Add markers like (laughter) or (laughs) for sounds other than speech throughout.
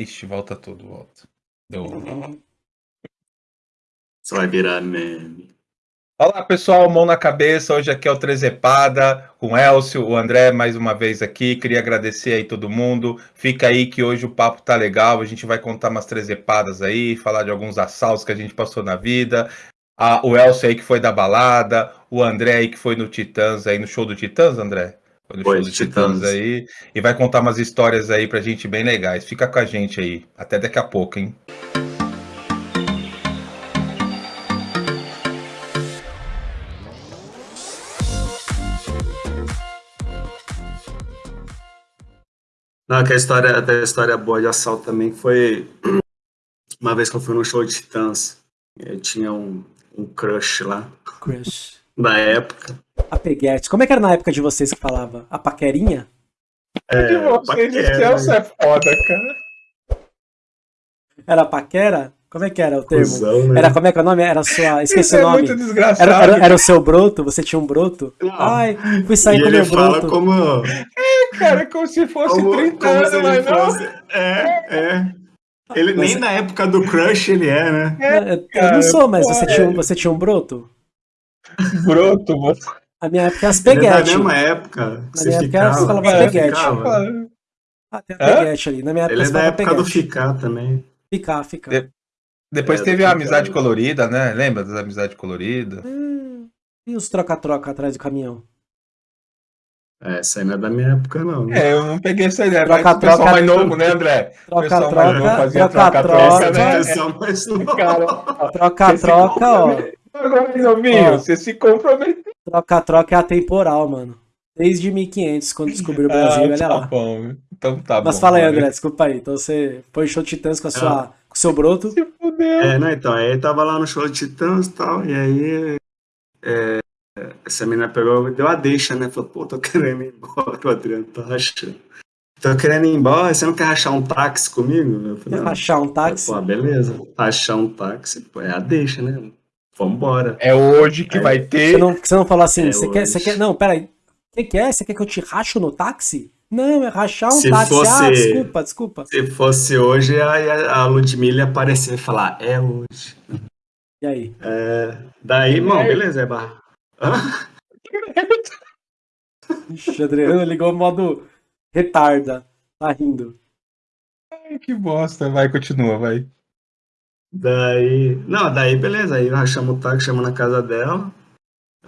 Ixi, volta tudo, volta. Deu. (laughs) Isso vai virar meme. Olá, pessoal, mão na cabeça. Hoje aqui é o Trezepada, com o Elcio, o André mais uma vez aqui. Queria agradecer aí todo mundo. Fica aí que hoje o papo tá legal. A gente vai contar umas trezepadas aí, falar de alguns assaltos que a gente passou na vida. Ah, o Elcio aí que foi da balada, o André aí que foi no Titãs aí, no show do Titãs, André? Foi no Foi, show do Titãs. Titãs. aí. E vai contar umas histórias aí pra gente bem legais. Fica com a gente aí. Até daqui a pouco, hein? Não, que a história, até a história boa de assalto também foi (clears throat) uma vez que eu fui num show de Titãs. Eu tinha um, um crush lá, Crush. da época. A peguete. Como é que era na época de vocês que falava? A paquerinha? É, de vocês, o Celso é foda, cara. Era paquera? Como é que era o termo? Cusão, né? Era como é que é o nome? Era sua. Esqueci Isso o é nome. muito desgraçado. Era, era, era o seu broto? Você tinha um broto? Não. Ai, fui sair e com ele meu fala broto. como, Cara, como se fosse como, 30 como anos, mas não. fosse. É, é. Ele Mas- nem na época do crush ele é, né? Eu, eu cara, não sou, mas você tinha, um, é. você tinha um broto? Broto, você. A minha época é as (laughs) Ele é da peguete. mesma época. Na minha época era- falava você peguete. Ah, tem a peguete ali. Na minha época Ele é da época do peguete. ficar também. Ficar, ficar. De- Depois É, teve do a amizade cara. colorida, né? Lembra das amizades coloridas? Hum, E os troca-troca atrás do caminhão? É, essa aí não é da minha época, não. né? É, eu não peguei essa ideia. Troca, mas o pessoal troca, mais novo, né, André? Pessoal mais novo troca-troca, né? Pessoal, mas não. Cara, ó, troca-troca, ó. Agora, novinho, você se comprometeu. Troca-troca é atemporal, mano. Desde 1500, quando descobriu o (laughs) Brasil, Ah, olha tá lá. bom. Então tá Mas bom. fala aí. André, desculpa aí. Então você foi show Titãs com, a sua, com o seu broto. Se fudeu. É, não, então, aí tava lá no show de Titãs e tal, e aí é, essa menina pegou, deu a deixa, né? Falou, pô, tô querendo ir embora, o (laughs) Adriano tá rachando. Tô querendo ir embora, você não quer rachar um táxi comigo? Eu falei, não. Rachar um táxi. Pô, beleza, rachar um táxi, pô, é a deixa, né? Vambora. É hoje que É. vai Você ter. não, você não falou assim, É você quer, você quer. Não, peraí. O que, que é? Você quer que eu te racho no táxi? Não, é rachar um Se táxi. Ah, fosse- desculpa, desculpa. Se fosse hoje, a, a Ludmilla ia aparecer e falar, é hoje. E aí? É, daí, irmão, beleza, é barra. Ixi, Adriano ligou o modo retarda. Tá rindo. Ai, que bosta. Vai, continua, vai. Daí. Não, daí beleza. Aí nós chamamos o táxi, chamamos na casa dela.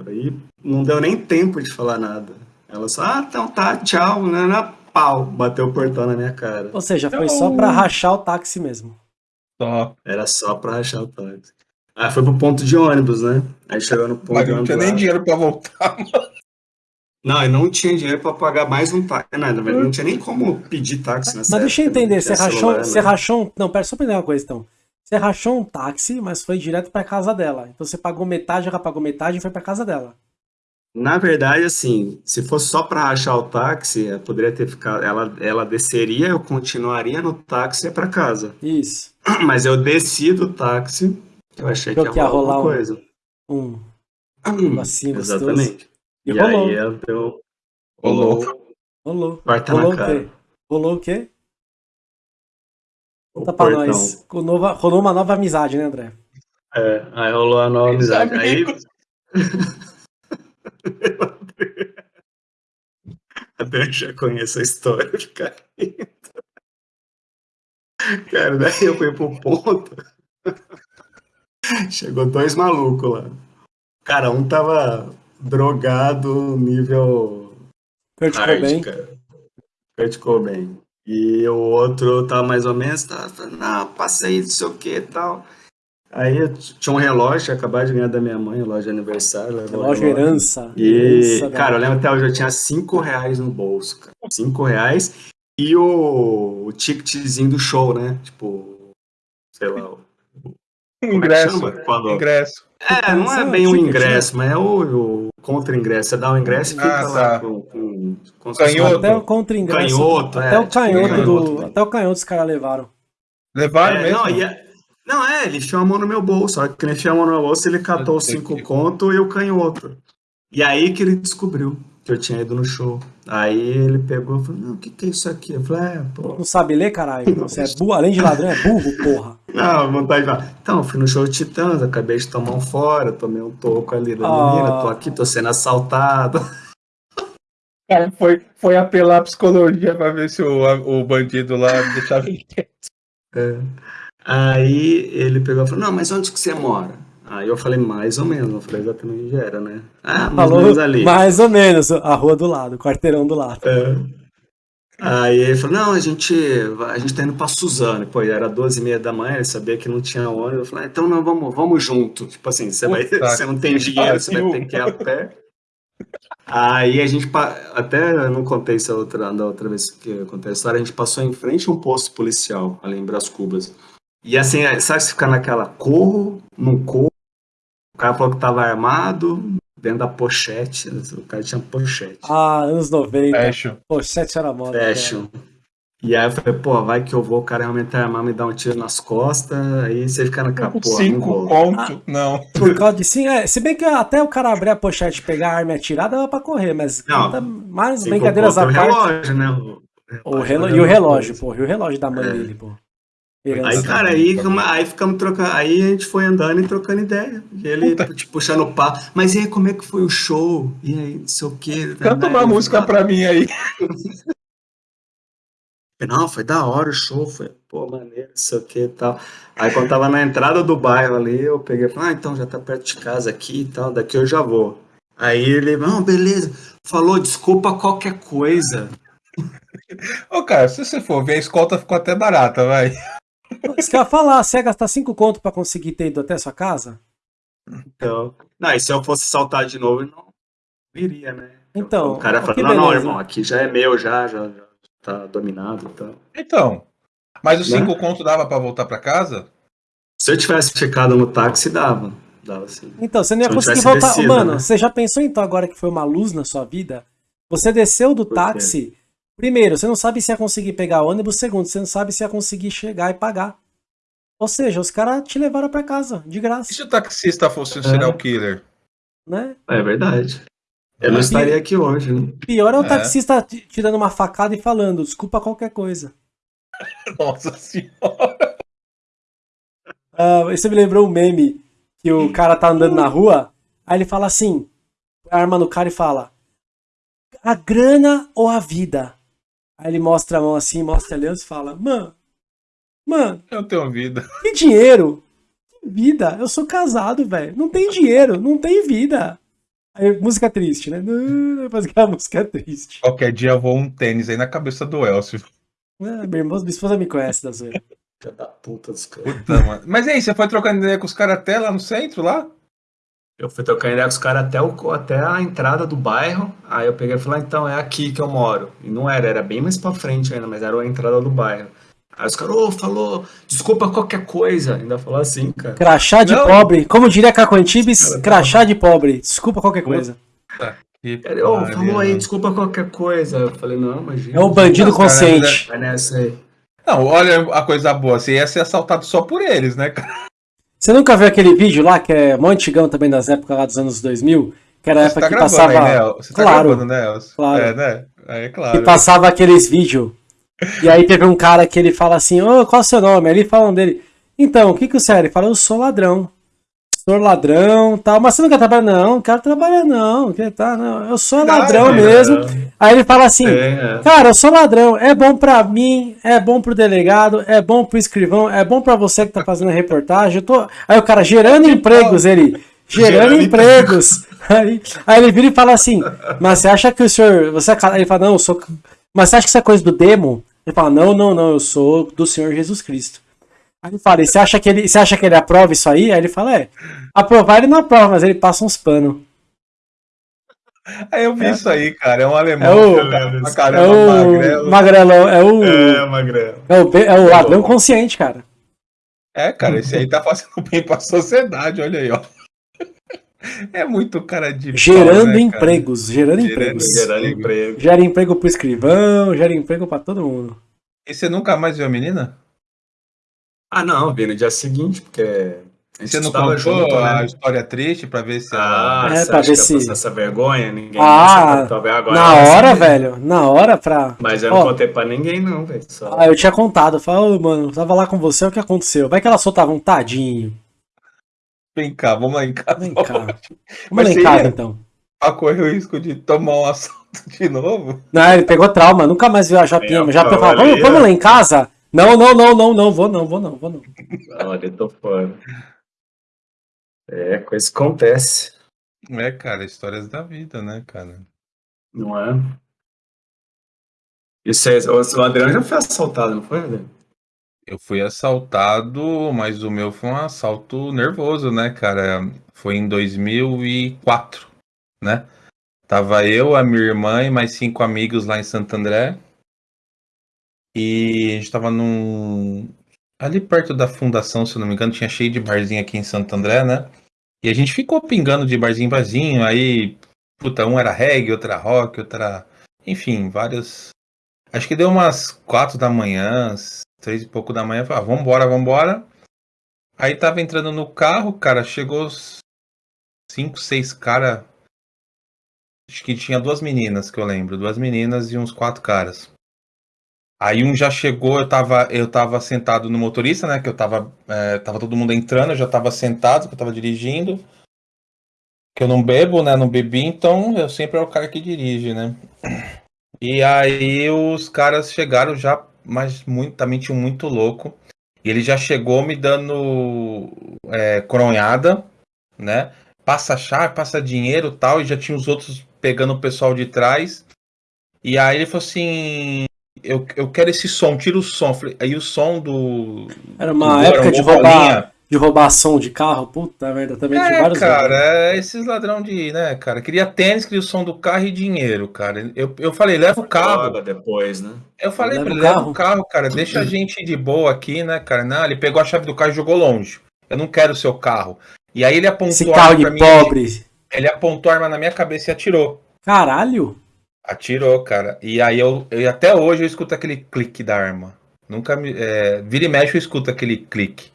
Aí não deu nem tempo de falar nada. Ela só, ah, então tá, tchau, né? né, Pau, bateu o portão na minha cara. Ou seja, foi Então- só pra rachar o táxi mesmo. Só. Era só pra rachar o táxi. Aí foi pro ponto de ônibus, né? Aí chegou no ponto Mas de não ônibus. tinha nem dinheiro pra voltar. Não, eu não tinha dinheiro pra pagar mais um táxi. Nada, mas não tinha nem como pedir táxi nessa Mas deixa eu época, né? entender, Não você rachou, celular, você né? rachou um... Não, pera, só pra entender uma coisa então. Você rachou um táxi, mas foi direto pra casa dela. Então você pagou metade, ela pagou metade e foi pra casa dela. Na verdade, assim, se fosse só pra rachar o táxi, ela poderia ter ficado. Ela, ela desceria, eu continuaria no táxi e ia pra casa. Isso. (clears throat) Mas eu desci do táxi, eu achei que Achou ia que ia rolar alguma um- coisa. Um (clears throat) negocinho gostoso. Exatamente. E, E, rolou. aí ela deu. Rolou. Rolou. Corta rolou na o cara. quê? Rolou o quê? Conta pra portão. nós. Com nova- rolou uma nova amizade, né, André? É, aí rolou a nova amizade. Aí. Até (laughs) eu já conheço a história do cara. Cara, daí eu fui pro ponto. Chegou dois malucos lá. Cara, um tava drogado nível Kurt Cobain. cara. Kurt Cobain. E o outro tava mais ou menos, tava falando, não, passa aí, não sei o que e tal. Aí tinha um relógio, acabado de ganhar da minha mãe, relógio de aniversário. Relógio herança. e, Herança, cara, eu lembro até hoje, eu tinha 5 reais no bolso, cara. 5 reais e o, o ticketzinho do show, né? Tipo, sei lá. É Ingresso. chama? Quando... Ingresso. É, não é bem o ticket, ingresso, mas é o, o contra-ingresso. Você dá o ingresso e fica Ah, lá tá. com, com, com Canhoto. Até o contra-ingresso. Canhoto, é, até o tipo canhoto do. Até o canhoto os caras levaram. Levaram É, mesmo? não, é- não, é, ele enfiou a mão no meu bolso. Só que ele enfiou a mão no meu bolso, ele catou os cinco que- conto e o canhoto. E aí que ele descobriu. Que eu tinha ido no show. Aí ele pegou e falou, não, o que, que é isso aqui? Eu falei, é, pô. Não sabe ler, caralho? Você é burro, além de ladrão, é burro, porra. (laughs) Não, vontade de falar. Então, eu fui no show de Titãs, acabei de tomar um fora, tomei um toco ali da Ah. menina, tô aqui, tô sendo assaltado. Cara, (laughs) foi, foi apelar a psicologia pra ver se o, o bandido lá deixava ele (laughs) quieto. É. Aí ele pegou e falou, não, mas onde que você mora? Aí eu falei, mais ou menos, não falei exatamente onde era, né? Ah, mais ou Falou menos ali. mais ou menos, a rua do lado, o quarteirão do lado. É. Aí ele falou, não, a gente, a gente tá indo pra Suzano. Pô, era 12 e meia da manhã, ele sabia que não tinha ônibus. Eu falei, ah, então não, vamos, vamos junto. Tipo assim, você, vai, você não tem dinheiro, você vai ter que ir a pé. Aí a gente, até eu não contei isso outra, da outra vez que eu contei a história, a gente passou em frente a um posto policial, ali em Brás Cubas. E assim, sabe se ficar naquela, corro, não corro, cara falou que tava armado, dentro da pochete, o cara tinha pochete. Ah, anos 90. Fecho. Pô, sete era moda. cara. Fashion. E aí eu falei, pô, vai que eu vou, o cara realmente armar, me dar um tiro nas costas, aí você fica naquela, pô, não Cinco vou. conto, não. Por causa de sim, é, se bem que até o cara abrir a pochete, pegar a arma e atirar, dava pra correr, mas Não. conta mais Cinco brincadeiras à parte. o relógio, né? O relo- e o relógio, pô. pô, e o relógio da mãe É. dele, pô. Aí, cara, aí, aí ficamos trocando, aí a gente foi andando e trocando ideia. E ele tipo, puxando o papo. Mas e aí, como é que foi o show? E aí, não sei o quê. Canta uma Aí, música ah, pra mim aí. (laughs) Não, foi da hora o show, foi, pô, maneiro, não sei o que e tal. Aí quando tava na entrada do bairro ali, eu peguei e falei, ah, então já tá perto de casa aqui e tal, daqui eu já vou. Aí ele, não, beleza, falou, desculpa qualquer coisa. Ô, cara, se você for ver, a escolta ficou até barata, vai. Isso que eu ia falar, você ia gastar cinco conto pra conseguir ter ido até a sua casa? Então, não, e se eu fosse saltar de novo, eu não viria, né? Então, o cara falou, que não, não, irmão, aqui já é meu, já, já, já tá dominado e tal. Então. Mas os Né? cinco conto dava pra voltar pra casa? Se eu tivesse ficado no táxi, dava. Dava sim. Então, você não ia Se conseguir voltar. descido, Mano, né? você já pensou então agora que foi uma luz na sua vida? Você desceu do táxi. Primeiro, você não sabe se ia conseguir pegar ônibus. Segundo, você não sabe se ia conseguir chegar e pagar. Ou seja, os caras te levaram pra casa, de E graça, se o taxista fosse um serial killer? né? É verdade. Eu não É. estaria aqui hoje, né? Pior é o É. taxista te te dando uma facada e falando, desculpa qualquer coisa. (laughs) Nossa senhora. Ah, isso me lembrou um meme que o cara tá andando na rua, aí ele fala assim, arma no cara e fala, a grana ou a vida? Aí ele mostra a mão assim, mostra a aliança e fala, mano, mano, Eu tenho vida. que dinheiro? Que vida? Eu sou casado, velho. Não tem dinheiro, não tem vida. Aí, música triste, né? Não, Faz aquela música triste. Qualquer dia voa um tênis aí na cabeça do Elcio. Ah, minha, irmã, minha esposa me conhece da zoeira. Filha da puta dos caras. Puta, mano. Mas e aí, você foi trocando ideia com os caras até lá no centro, lá? Eu fui trocando ideia com os caras até, o- até a entrada do bairro. Aí eu peguei e falei, ah, então é aqui que eu moro. E não era, era bem mais pra frente ainda, mas era a entrada do bairro. Aí os caras, ô, falou, desculpa qualquer coisa. Ainda falou assim, cara. Crachá de Não. pobre. Como diria Caco Antibes, Cara, crachá de pobre. Desculpa qualquer coisa. Ele, ô, pariu, falou aí, mano. desculpa qualquer coisa. Eu falei, não, imagina. É o bandido consciente. Vai nessa aí. Não, olha a coisa boa. Você ia ser assaltado só por eles, né, cara? Você nunca viu aquele vídeo lá, que é mó antigão também das épocas lá dos anos 2000? Que era a época tá que passava. aí, né? Você tá Claro. gravando, né, Elcio? Claro. É, né? É, que claro. passava aqueles vídeos. E aí teve um cara que ele fala assim, ô, qual é o seu nome? Aí ele falam dele, então, o que que você é? Ele fala, eu sou ladrão. Sou ladrão tal, mas você não quer trabalhar? Não, não quero trabalhar não. Que tá, não. Eu sou ladrão é, mesmo. Aí ele fala assim, É, é. cara, eu sou ladrão, é bom pra mim, é bom pro delegado, é bom pro escrivão, é bom pra você que tá fazendo a reportagem. Eu tô... Aí o cara, gerando empregos, ele, gerando Gerando empregos. (laughs) Aí, aí ele vira e fala assim, mas você acha que o senhor, você é? Ele fala, não, eu sou... Mas você acha que isso é coisa do demo? Ele fala, não, não, não, eu sou do Senhor Jesus Cristo. Aí ele fala, e você acha que ele, você acha que ele aprova isso aí? Aí ele fala, é, aprovar ele não aprova, mas ele passa uns panos. Aí eu vi isso aí, cara. É um alemão. É o- cara, pra É caramba, o magrelo. magrelão, é o, É, magrelo. é o, é o ladrão consciente, cara. É, cara, esse aí tá fazendo (laughs) bem pra sociedade, olha aí, ó. (laughs) É muito cara de. pau, Gerando né, cara? empregos, gerando, Gerando empregos. Gerando emprego. Gera emprego pro escrivão, gera emprego pra todo mundo. E você nunca mais viu a menina? Ah, não, vi no dia seguinte, porque A gente Você não contou junto, a né? história triste pra ver se Ah, ela... É, você pra ver se- essa vergonha? Ninguém Ah, talvez agora Na ela hora, sabe. velho. Na hora pra. Mas eu não Ó. contei pra ninguém, não, velho. Só... Ah, eu tinha contado. Eu falei, ô, mano, tava lá com você, o que aconteceu? Vai que ela soltava um tadinho. Vem cá, vamos lá em casa. Vem (laughs) cá. Vamos Mas lá em casa ia- então. Pra correr o risco de tomar um (laughs) assalto de novo? Não, ele pegou trauma, nunca mais viu a Japinha. A Japinha falo falava, vamos, vamos lá em casa? Não, não, não, não, não, vou não, vou não, vou não. Olha, eu tô fora. É, coisa que acontece, É, cara, histórias da vida, né, cara? não é? E vocês, o o Adriano já foi assaltado, não foi, Adriano? Eu fui assaltado, mas o meu foi um assalto nervoso, né, cara? Foi em 2004, né? Tava eu, a minha irmã e mais cinco amigos lá em Santo André. E a gente tava num. Ali perto da fundação, se eu não me engano, tinha cheio de barzinho aqui em Santo André, né? E a gente ficou pingando de barzinho em barzinho. Aí, puta, um era reggae, outro era rock, outro era. Enfim, vários. Acho que deu umas quatro da manhã, três e pouco da manhã. Falei, ah, vambora, vambora. Aí tava entrando no carro, cara, chegou cinco, seis cara. Acho que tinha duas meninas que eu lembro, duas meninas e uns quatro caras. Aí um já chegou, eu tava, eu tava sentado no motorista, né? Que eu tava, é, tava todo mundo entrando, eu já tava sentado, que eu tava dirigindo. Que eu não bebo, né? Não bebi, então eu sempre é o cara que dirige, né? E aí os caras chegaram já, mas muito, também tinha um muito louco. E ele já chegou me dando é, coronhada, né? Passa chave, passa dinheiro tal, e já tinha os outros pegando o pessoal de trás. E aí ele falou assim: Eu, eu quero esse som, tira o som. Aí o som do. Era uma do época de roubar, de roubar som de carro. Puta merda, também tinha É, vários. cara, é esses ladrão de, né, cara? Queria tênis, queria o som do carro e dinheiro, cara. Eu, eu falei, leva o carro. Droga depois, né? Eu falei Leva pra ele, o leva carro. o carro, cara, deixa a gente de boa aqui, né, cara? Não, ele pegou a chave do carro e jogou longe. Eu não quero o seu carro. E aí ele apontou Esse a carro arma de mim. pobre. Ele apontou a arma na minha cabeça e atirou. Caralho. Atirou, cara. E aí eu, eu até hoje eu escuto aquele clique da arma. Nunca me. É, vira e mexe eu escuto aquele clique.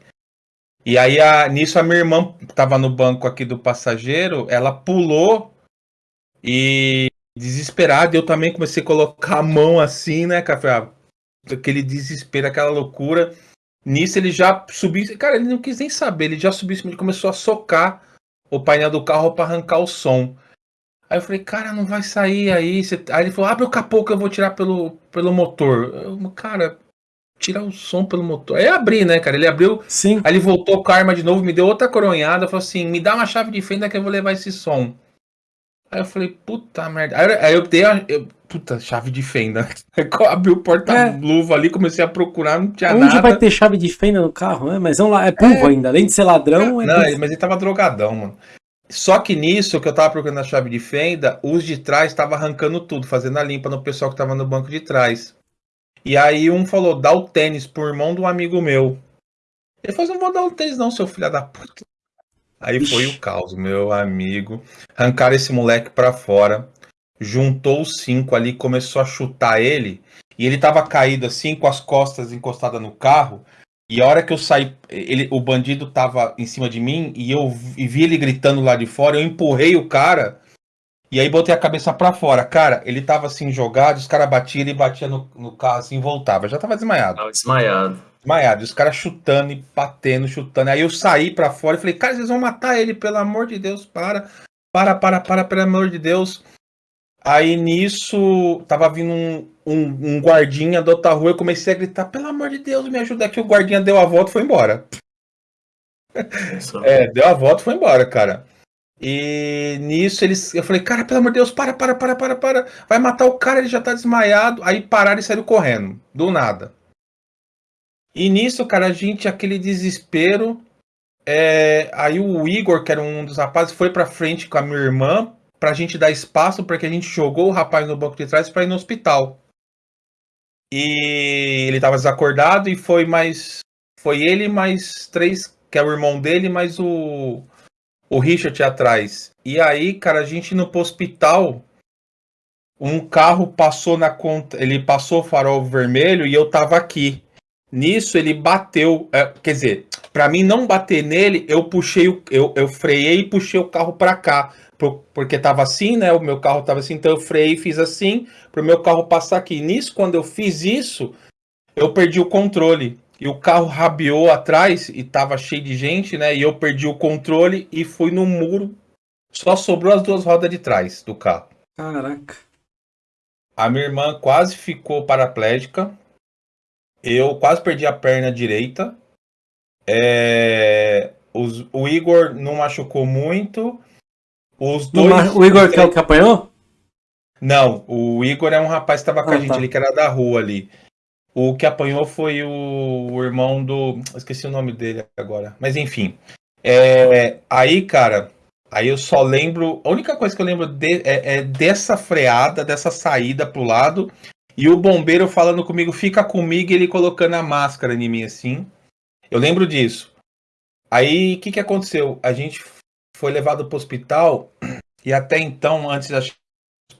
E aí a, nisso a minha irmã tava no banco aqui do passageiro, ela pulou e desesperada, eu também comecei a colocar a mão assim, né? Falei, ah, Aquele desespero, aquela loucura. Nisso ele já subiu. Cara, ele não quis nem saber, ele já subiu ele começou a socar o painel do carro para arrancar o som. Aí eu falei, cara, não vai sair aí. Você- Aí ele falou, abre o capô que eu vou tirar pelo, pelo motor. Eu, cara, tirar o som pelo motor. Aí abri, né, cara? Ele abriu, Sim. aí ele voltou com a arma de novo, me deu outra coronhada, falou assim, me dá uma chave de fenda que eu vou levar esse som. Aí eu falei, puta merda. Aí, eu- eu dei a. eu- puta, chave de fenda. (laughs) Eu abri o porta-luva ali, comecei a procurar, não tinha Onde nada. vai ter chave de fenda no carro, né? Mas vamos lá, é burro ainda. Além de ser ladrão, é Não, burro. mas ele tava drogadão, mano. Só que nisso que eu tava procurando a chave de fenda, os de trás tava arrancando tudo, fazendo a limpa no pessoal que tava no banco de trás. E aí um falou, dá o tênis pro irmão de um amigo meu. Ele falou, não vou dar o tênis não, seu filho da puta. Aí foi Ixi. o caos, meu amigo. Arrancaram esse moleque pra fora. Juntou os cinco ali, começou a chutar ele. E ele tava caído assim, com as costas encostadas no carro. E a hora que eu saí, ele, o bandido tava em cima de mim e eu vi vi ele gritando lá de fora. Eu empurrei o cara e aí botei a cabeça pra fora. Cara, ele tava assim jogado, os caras batiam, ele batia no, no carro assim e voltava. Já tava desmaiado. Tava desmaiado. Desmaiado. E os caras chutando e batendo, chutando. Aí eu saí pra fora e falei, cara, vocês vão matar ele, pelo amor de Deus, para. Para, para, para, pelo amor de Deus. Aí nisso, tava vindo um, um, um guardinha da outra rua, eu comecei a gritar, pelo amor de Deus, me ajuda aqui. O guardinha deu a volta e foi embora. É, deu a volta e foi embora, cara. E nisso eles. Eu falei, cara, pelo amor de Deus, para, para, para, para, para. Vai matar o cara, ele já tá desmaiado. Aí pararam e saíram correndo. Do nada. E nisso, cara, a gente, aquele desespero. é, Aí o Igor, que era um dos rapazes, foi pra frente com a minha irmã pra gente dar espaço, porque a gente jogou o rapaz no banco de trás pra ir no hospital. E ele tava desacordado e foi mais. Foi ele mais três, que é o irmão dele, mais o. O Richard atrás. E aí, cara, a gente pro hospital. Um carro passou na conta. Ele passou o farol vermelho e eu tava aqui. Nisso ele bateu, é, quer dizer, para mim não bater nele, eu puxei o, eu, eu freiei e puxei o carro para cá, porque tava assim, né? O meu carro tava assim, então eu freiei e fiz assim para o meu carro passar aqui. Nisso, quando eu fiz isso, eu perdi o controle e o carro rabiou atrás e tava cheio de gente, né? E eu perdi o controle e fui no muro. Só sobrou as duas rodas de trás do carro. Caraca. A minha irmã quase ficou paraplégica. Eu quase perdi a perna direita. É, os, o Igor não machucou muito. Os dois. O Igor que é o que apanhou? Não, o Igor é um rapaz que estava com ah, a gente tá. ali, que era da rua ali. O que apanhou foi o, o irmão do. Esqueci o nome dele agora. Mas enfim. É, aí, cara, aí eu só lembro. A única coisa que eu lembro de, é, é, dessa freada, dessa saída pro lado. E o bombeiro falando comigo, fica comigo, e ele colocando a máscara em mim assim. Eu lembro disso. Aí, o que, que aconteceu? A gente foi levado para o hospital e até então, antes dos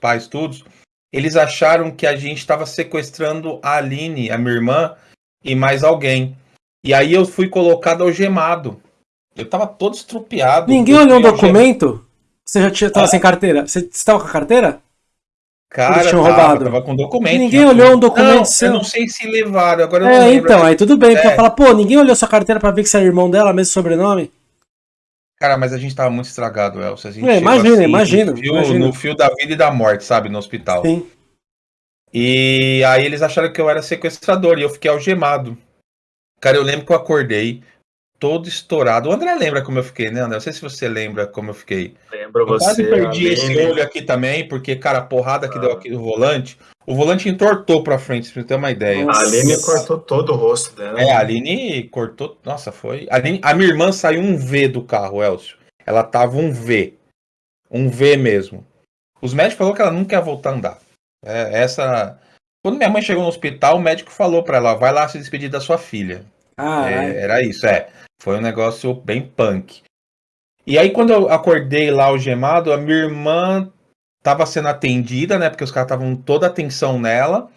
pais todos, eles acharam que a gente estava sequestrando a Aline, a minha irmã, e mais alguém. E aí eu fui colocado algemado. Eu tava todo estrupiado. Ninguém olhou o documento? Você já tinha, tava ah. sem carteira? Você estava com a carteira? Cara, tinham tava, roubado. tava com documento. Ninguém olhou um documento não, seu. Eu não sei se levaram, agora eu é, não lembro. então, aí tudo bem. É. Porque falar, pô, ninguém olhou sua carteira pra ver que você é irmão dela, mesmo sobrenome? Cara, mas a gente tava muito estragado, Elcio. A gente é, imagina, assim, imagina, no fio, no fio da vida e da morte, sabe, no hospital. Sim. E aí eles acharam que eu era sequestrador e eu fiquei algemado. Cara, eu lembro que eu acordei, todo estourado. O André lembra como eu fiquei, né, André? Não sei se você lembra como eu fiquei. Lembro eu você. Quase perdi esse olho aqui também, porque, cara, a porrada que ah. deu aqui no volante, o volante entortou pra frente, pra você ter uma ideia. A Aline cortou todo o rosto dela. É, a Aline cortou. Nossa, foi. A, Aline... a minha irmã saiu um V do carro, Elcio. Ela tava um V. Um V mesmo. Os médicos falaram que ela nunca ia voltar a andar. É, essa. Quando minha mãe chegou no hospital, o médico falou para ela: vai lá se despedir da sua filha. Ah, é, era isso, é. Foi um negócio bem punk. E aí, quando eu acordei lá algemado, a minha irmã tava sendo atendida, né? Porque os caras estavam toda a atenção nela.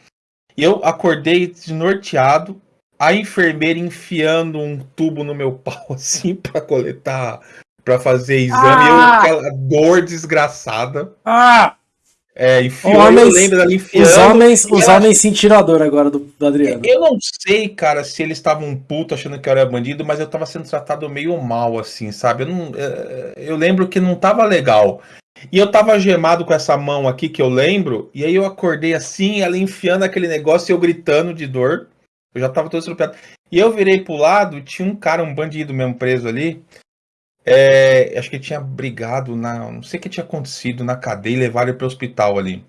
E eu acordei desnorteado, a enfermeira enfiando um tubo no meu (laughs) pau, assim, para coletar, para fazer exame. Ah! Eu, aquela dor desgraçada. Ah! É, enfiou, homens, eu lembro dela enfiando. Os homens, os ela... homens sentiram a dor agora do, do Adriano. Eu não sei, cara, se eles estavam putos achando que eu era bandido, mas eu tava sendo tratado meio mal, assim, sabe? Eu, não, é, eu lembro que não tava legal. E eu tava gemado com essa mão aqui que eu lembro, e aí eu acordei assim, ela enfiando aquele negócio e eu gritando de dor. Eu já tava todo estrupiado. E eu virei pro lado, tinha um cara, um bandido mesmo preso ali. É, acho que tinha brigado na. Não sei o que tinha acontecido na cadeia e levaram ele pro hospital ali.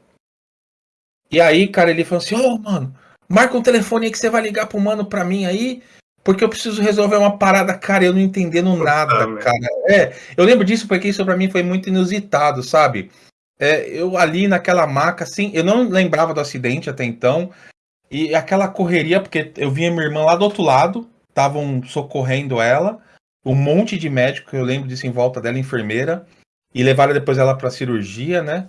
E aí, cara, ele falou assim: Ô, oh, mano, marca um telefone aí que você vai ligar pro mano pra mim aí, porque eu preciso resolver uma parada, cara, eu não entendendo nada, cara. É, eu lembro disso porque isso pra mim foi muito inusitado, sabe? É, eu ali naquela maca, assim, eu não lembrava do acidente até então. E aquela correria, porque eu vinha minha irmã lá do outro lado, estavam socorrendo ela um monte de médico, eu lembro disso em volta dela, enfermeira, e levaram depois ela para cirurgia, né?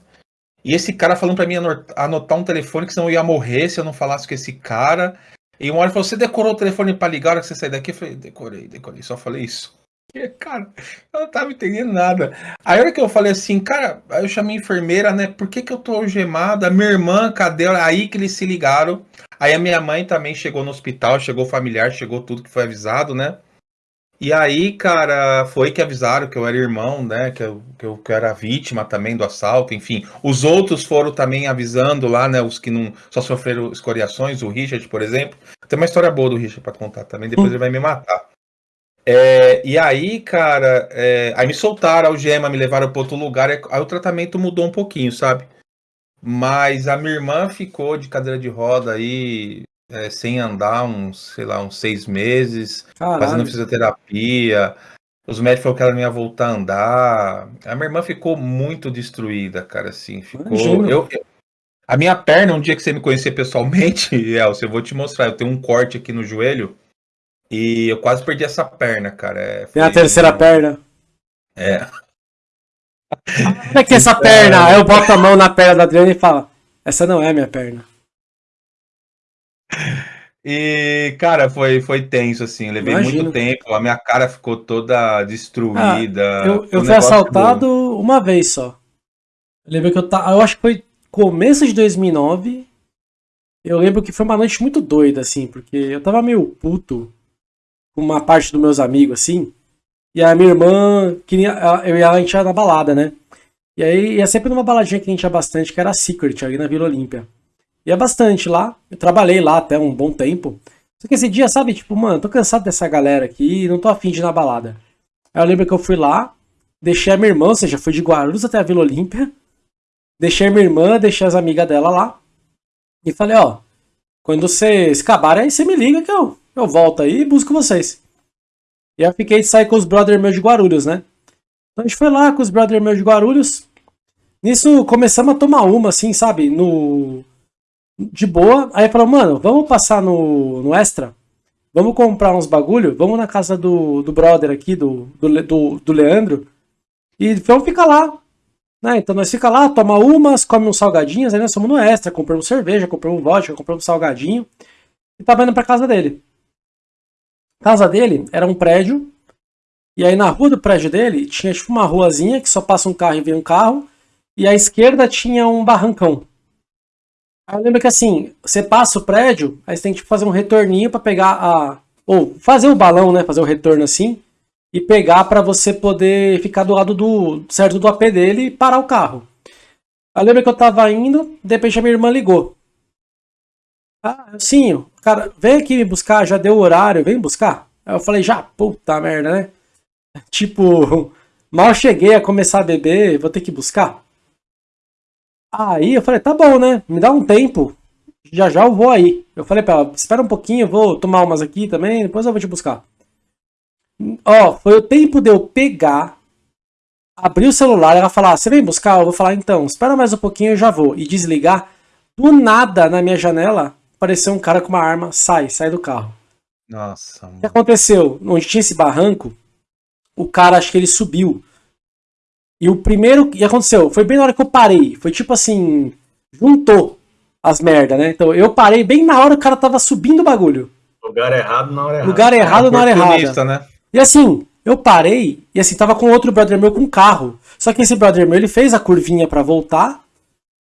E esse cara falando para mim anotar um telefone, que senão eu ia morrer se eu não falasse com esse cara. E uma hora falou: Você decorou o telefone para ligar a hora que você sair daqui? Eu falei: Decorei, decorei, só falei isso. (laughs) E, cara, eu não tava entendendo nada. Aí a hora que eu falei assim, cara, aí eu chamei a enfermeira, né? Por que, que eu tô algemada? Minha irmã, cadê? Aí que eles se ligaram. Aí a minha mãe também chegou no hospital, chegou familiar, chegou tudo que foi avisado, né? E aí, cara, foi que avisaram que eu era irmão, né? Que eu, que eu, que eu era vítima também do assalto, enfim. Os outros foram também avisando lá, né? Os que não só sofreram escoriações, o Richard, por exemplo. Tem uma história boa do Richard para contar também, depois ele vai me matar. É, e aí, cara, é, aí me soltaram a algema, me levaram para outro lugar, aí o tratamento mudou um pouquinho, sabe? Mas a minha irmã ficou de cadeira de roda aí é, sem andar uns, sei lá, uns seis meses, Caralho. fazendo fisioterapia. Os médicos falaram que ela não ia voltar a andar. A minha irmã ficou muito destruída, cara, assim. Ficou. Eu, eu, a minha perna, um dia que você me conhecer pessoalmente, (laughs) Elcio, eu vou te mostrar. Eu tenho um corte aqui no joelho e eu quase perdi essa perna, cara. É, Tem a terceira perna. É. Como é que é essa perna? Aí eu boto a mão na perna da Adriana e falo: Essa não é minha perna. E, cara, foi, foi tenso, assim. Levei Imagino. muito tempo, a minha cara ficou toda destruída. Eu, Foi eu um fui assaltado uma vez só. Eu lembro que eu tava. Eu acho que foi começo de 2009. Eu lembro que foi uma noite muito doida, assim, porque eu tava meio puto com uma parte dos meus amigos, assim. E a minha irmã queria. Eu e ela a gente ia na balada, né? E aí ia sempre numa baladinha que a gente ia bastante, que era a Secret, ali na Vila Olímpia. Ia bastante lá. Eu trabalhei lá até um bom tempo. Só que esse dia, sabe, tipo, mano, tô cansado dessa galera aqui, não tô afim de ir na balada. Aí eu lembro que eu fui lá, deixei a minha irmã, ou seja, fui de Guarulhos até a Vila Olímpia. Deixei a minha irmã, deixei as amigas dela lá. E falei, ó, quando vocês acabarem aí, você me liga que eu, eu volto aí e busco vocês. E eu fiquei de sair com os brother meus de Guarulhos, né? Então a gente foi lá com os brother meus de Guarulhos. Nisso começamos a tomar uma, assim, sabe? No. De boa. Aí falou, mano, vamos passar no, no extra? Vamos comprar uns bagulho? Vamos na casa do, do brother aqui, do, do, do, do Leandro. E vamos ficar lá. Né? Então nós fica lá, toma umas, come uns salgadinhos, aí nós fomos no extra, compramos cerveja, compramos vodka, compramos salgadinho. E tava indo pra casa dele. A casa dele era um prédio. E aí na rua do prédio dele tinha tipo uma ruazinha que só passa um carro e vem um carro. E à esquerda tinha um barrancão. Aí lembro que assim, você passa o prédio, aí você tem que tipo, fazer um retorninho pra pegar a. Ou fazer o balão, né? Fazer o retorno assim. E pegar pra você poder ficar do lado do. certo do AP dele e parar o carro. Aí lembro que eu tava indo, de repente a minha irmã ligou. Ah, sim, cara, vem aqui me buscar, já deu o horário, vem buscar. Aí eu falei, já, puta merda, né? (laughs) Tipo, (laughs) mal cheguei a começar a beber, vou ter que buscar. Aí eu falei, tá bom, né? Me dá um tempo. Já já eu vou aí. Eu falei pra ela, espera um pouquinho, eu vou tomar umas aqui também, depois eu vou te buscar. Ó, foi o tempo de eu pegar, abrir o celular, ela falar, você vem buscar? Eu vou falar, então, espera mais um pouquinho, eu já vou. E desligar. Do nada, na minha janela, apareceu um cara com uma arma, sai, sai do carro. Nossa, O que mano. aconteceu? Onde tinha esse barranco, o cara, acho que ele subiu. E o primeiro que aconteceu, foi bem na hora que eu parei. Foi tipo assim, juntou as merda, né? Então eu parei bem na hora que o cara tava subindo o bagulho. Lugar errado na hora errada. Lugar errado na hora errada. Né? E assim, eu parei, e assim, tava com outro brother meu com carro. Só que esse brother meu, ele fez a curvinha pra voltar,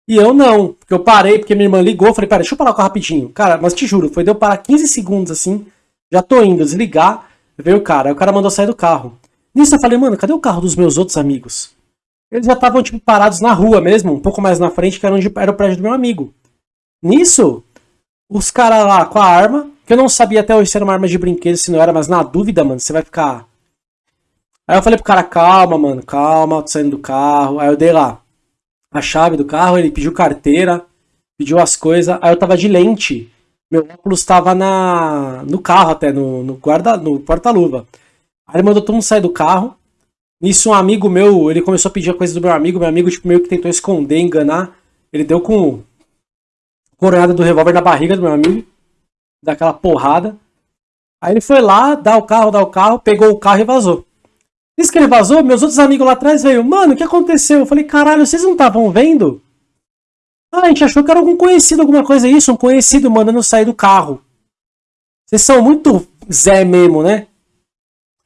e eu não. Porque eu parei, porque minha irmã ligou, falei, pera, deixa eu parar o carro rapidinho. Cara, mas te juro, foi de eu parar 15 segundos assim, já tô indo, desligar, veio o cara. Aí o cara mandou sair do carro. Nisso eu falei, mano, cadê o carro dos meus outros amigos? Eles já estavam, tipo, parados na rua mesmo, um pouco mais na frente, que era onde era o prédio do meu amigo. Nisso, os caras lá com a arma, que eu não sabia até hoje se era uma arma de brinquedo, se não era, mas na dúvida, mano, você vai ficar. Aí eu falei pro cara, calma, mano, calma, tô saindo do carro. Aí eu dei lá a chave do carro, ele pediu carteira, pediu as coisas, aí eu tava de lente. Meu óculos tava na, no carro até, no, no guarda, no porta-luva. Aí ele mandou todo mundo sair do carro. Nisso, um amigo meu, ele começou a pedir a coisa do meu amigo. Meu amigo, tipo, meio que tentou esconder, enganar. Ele deu com coronhada do revólver na barriga do meu amigo. Daquela porrada. Aí ele foi lá, dá o carro, dá o carro, pegou o carro e vazou. Isso que ele vazou, meus outros amigos lá atrás veio, mano, o que aconteceu? Eu falei, caralho, vocês não estavam vendo? Ah, a gente achou que era algum conhecido, alguma coisa isso, um conhecido mandando sair do carro. Vocês são muito Zé mesmo, né?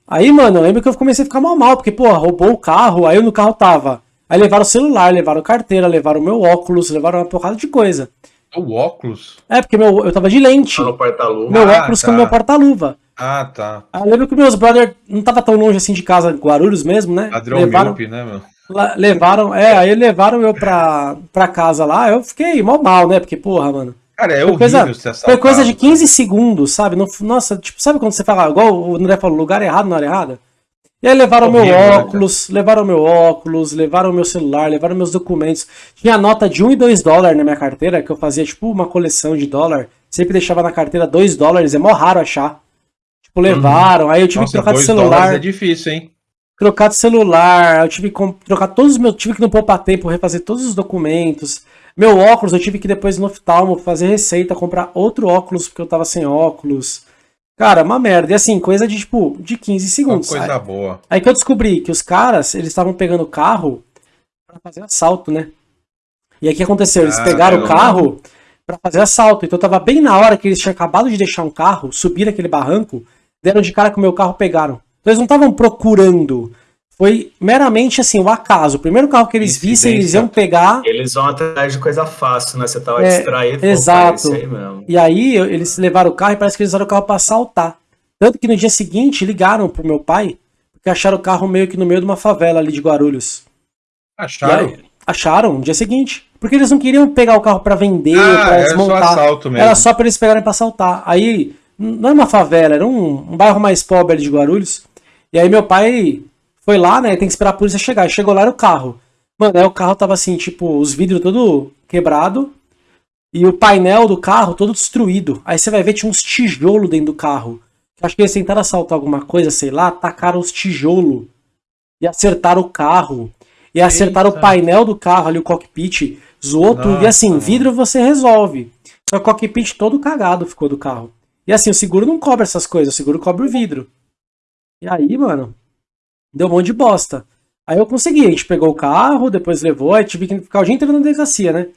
Aí, mano, eu lembro que eu comecei a ficar mal mal, porque, pô, roubou o carro, aí eu no carro tava. Aí levaram o celular, levaram carteira, levaram meu óculos, levaram uma porrada de coisa. O óculos? É, porque meu, eu tava de lente. Tá no porta-luva. Meu Ah, óculos tá. com meu porta-luva. Ah, tá. Aí eu lembro que meus brother não tava tão longe assim de casa, Guarulhos mesmo, né? Padrão levaram, míope, né, meu? levaram, é, aí levaram eu pra, pra casa lá, eu fiquei mal mal, né? Porque, porra, mano. Cara, é Foi horrível coisa, ser foi assaltado. coisa de 15 segundos, sabe? No- nossa, tipo, sabe quando você fala, igual o André falou, lugar errado na hora errada? E aí levaram meu Horrível, né, cara? óculos, levaram meu óculos, levaram meu celular, levaram meus documentos. Tinha nota de 1 e 2 dólares na minha carteira, que eu fazia tipo uma coleção de dólar. Sempre deixava na carteira 2 dólares, é mó raro achar. Tipo, levaram, aí eu tive Uhum. Nossa, que trocar de celular é difícil, hein? trocar de celular, eu tive que trocar todos os meus, tive que no Poupa Tempo refazer todos os documentos. Meu óculos, eu tive que depois no oftalmo fazer receita, comprar outro óculos porque eu tava sem óculos. Cara, uma merda. E assim, coisa de tipo, de 15 Uma segundos. coisa Aí, boa. aí que eu descobri que os caras, eles estavam pegando o carro pra fazer assalto, né? E aí o que aconteceu? Eles Ah, pegaram o carro, pra fazer assalto. Então tava bem na hora que eles tinham acabado de deixar um carro, subir aquele barranco, deram de cara com o meu carro, pegaram. Então eles não estavam procurando. Foi meramente assim, o acaso. O primeiro carro que eles vissem, eles iam pegar. Eles vão atrás de coisa fácil, né? Você tava É, distraído. exato. aí mesmo. E aí eles levaram o carro e parece que eles usaram o carro pra assaltar. Tanto que no dia seguinte ligaram pro meu pai, porque acharam o carro meio que no meio de uma favela ali de Guarulhos. Acharam? aí, acharam no dia seguinte. Porque eles não queriam pegar o carro pra vender, Ah, pra era só desmontar. assalto mesmo. Era só pra eles pegarem pra assaltar. Aí, não era uma favela, era um, um bairro mais pobre ali de Guarulhos. E aí meu pai foi lá, né? Tem que esperar a polícia chegar. Chegou lá era o carro. Mano, aí o carro tava assim, tipo, os vidros todo quebrado. E o painel do carro todo destruído. Aí você vai ver, tinha uns tijolos dentro do carro. Acho que eles tentaram assaltar alguma coisa, sei lá, tacaram os tijolos. E acertaram o carro. E acertaram Eita. o painel do carro ali, o cockpit. Zoou tudo. E assim, Nossa, vidro você resolve. Só que o cockpit todo cagado ficou do carro. E assim, o seguro não cobre essas coisas, o seguro cobre o vidro. E aí, mano, deu um monte de bosta. Aí eu consegui, a gente pegou o carro, depois levou, aí tive que ficar o dia inteiro na delegacia, né?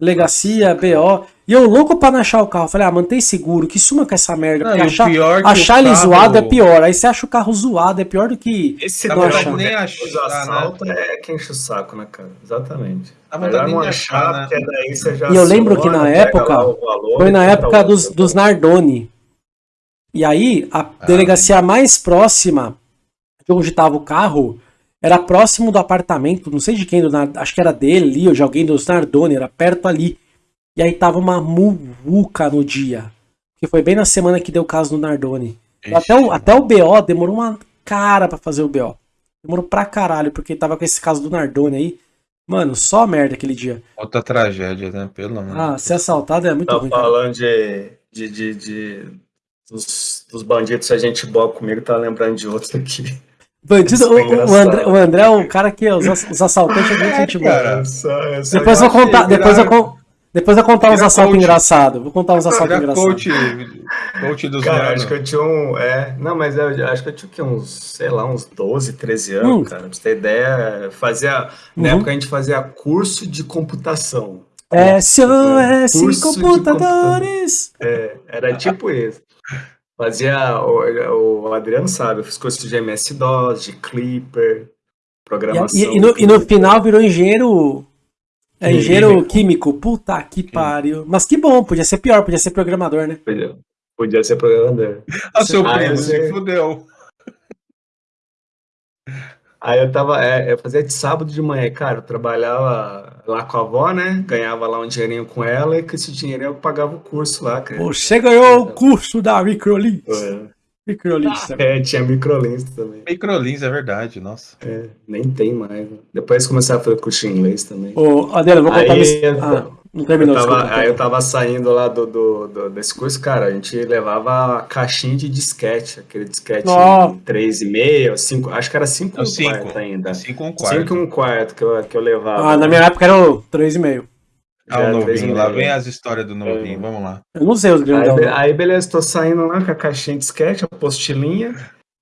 Delegacia, BO. E eu louco pra não achar o carro. Falei, ah, mantém seguro, que suma com essa merda. Não, achar pior que achar ele carro- zoado é pior. Aí você acha o carro zoado, é pior do que. Esse Na Não achar. nem Os achar, né? assaltos é quem enche o saco, né, cara? Exatamente. Dá Melhor não achar, achar, né? porque daí você já E eu lembro que na época, valor Foi na época dos, dos Nardoni. E aí, a delegacia mais próxima de onde estava o carro era próximo do apartamento, não sei de quem, do acho que era dele ali, ou de alguém dos Nardoni, era perto ali. E aí tava uma muvuca no dia. Que foi bem na semana que deu o caso do Nardoni. Até, o, até o BO demorou uma cara pra fazer o BO. Demorou pra caralho, porque tava com esse caso do Nardoni aí. Mano, só merda aquele dia. Outra tragédia, né? Pelo amor. Ah, ser assaltado é muito Tá ruim, cara. falando de, de, de, de- dos, dos bandidos, se a gente boa comigo, tá lembrando de outro aqui. Bandido, o, é o. André, o André é o cara que os, os assaltantes é muito gente boa. cara. É só- é só- Depois eu vou contar, depois eu, depois eu contar uns virar assaltos engraçados. Vou contar uns assaltos engraçados. coach, coach dos Cara, acho que eu tinha um. É, não, mas eu acho que eu tinha o quê? uns, sei lá, uns 12, 13 anos, Hum. cara. Pra você ter ideia, fazia. Na Uhum. época a gente fazia curso de computação. SOS Curso de Computadores. É, era tipo isso. Fazia. O, o Adriano sabe, eu fiz curso de MS-DOS, de Clipper, programação. e- e no, e no final virou engenheiro. É, Químico. engenheiro químico. Puta que pariu. Mas que bom, podia ser pior, podia ser programador, né? Podia, podia ser programador. (laughs) Ah, seu Ah, primo, se sei. fudeu. Aí eu tava, é, eu fazia de sábado de manhã, cara, eu trabalhava lá com a avó, né? Ganhava lá um dinheirinho com ela e com esse dinheirinho eu pagava o curso lá, cara. Você ganhou o curso da Microlins. É, Microlins também. É, tinha microlins também. Microlins, é verdade, nossa. É, nem tem mais. né? Depois comecei a fazer curso de inglês também. Ô, Adela, vou contar Aí, eu- Ah, não terminou, Eu tava- desculpa. aí eu tava saindo lá do, do- do- desse curso, cara, a gente levava a caixinha de disquete, aquele disquete Ó. 3,5, 5, acho que era 5 É o um 5. quarto ainda. 5 um 5 quarto. um quarto que eu, que eu levava. Ah, na minha época era o 3,5. Ah, o três e novinho, lá vem as histórias do novinho, É. vamos lá. Eu não sei os Aí, grandão. não. aí, beleza, tô saindo lá com a caixinha de sketch, a postilinha.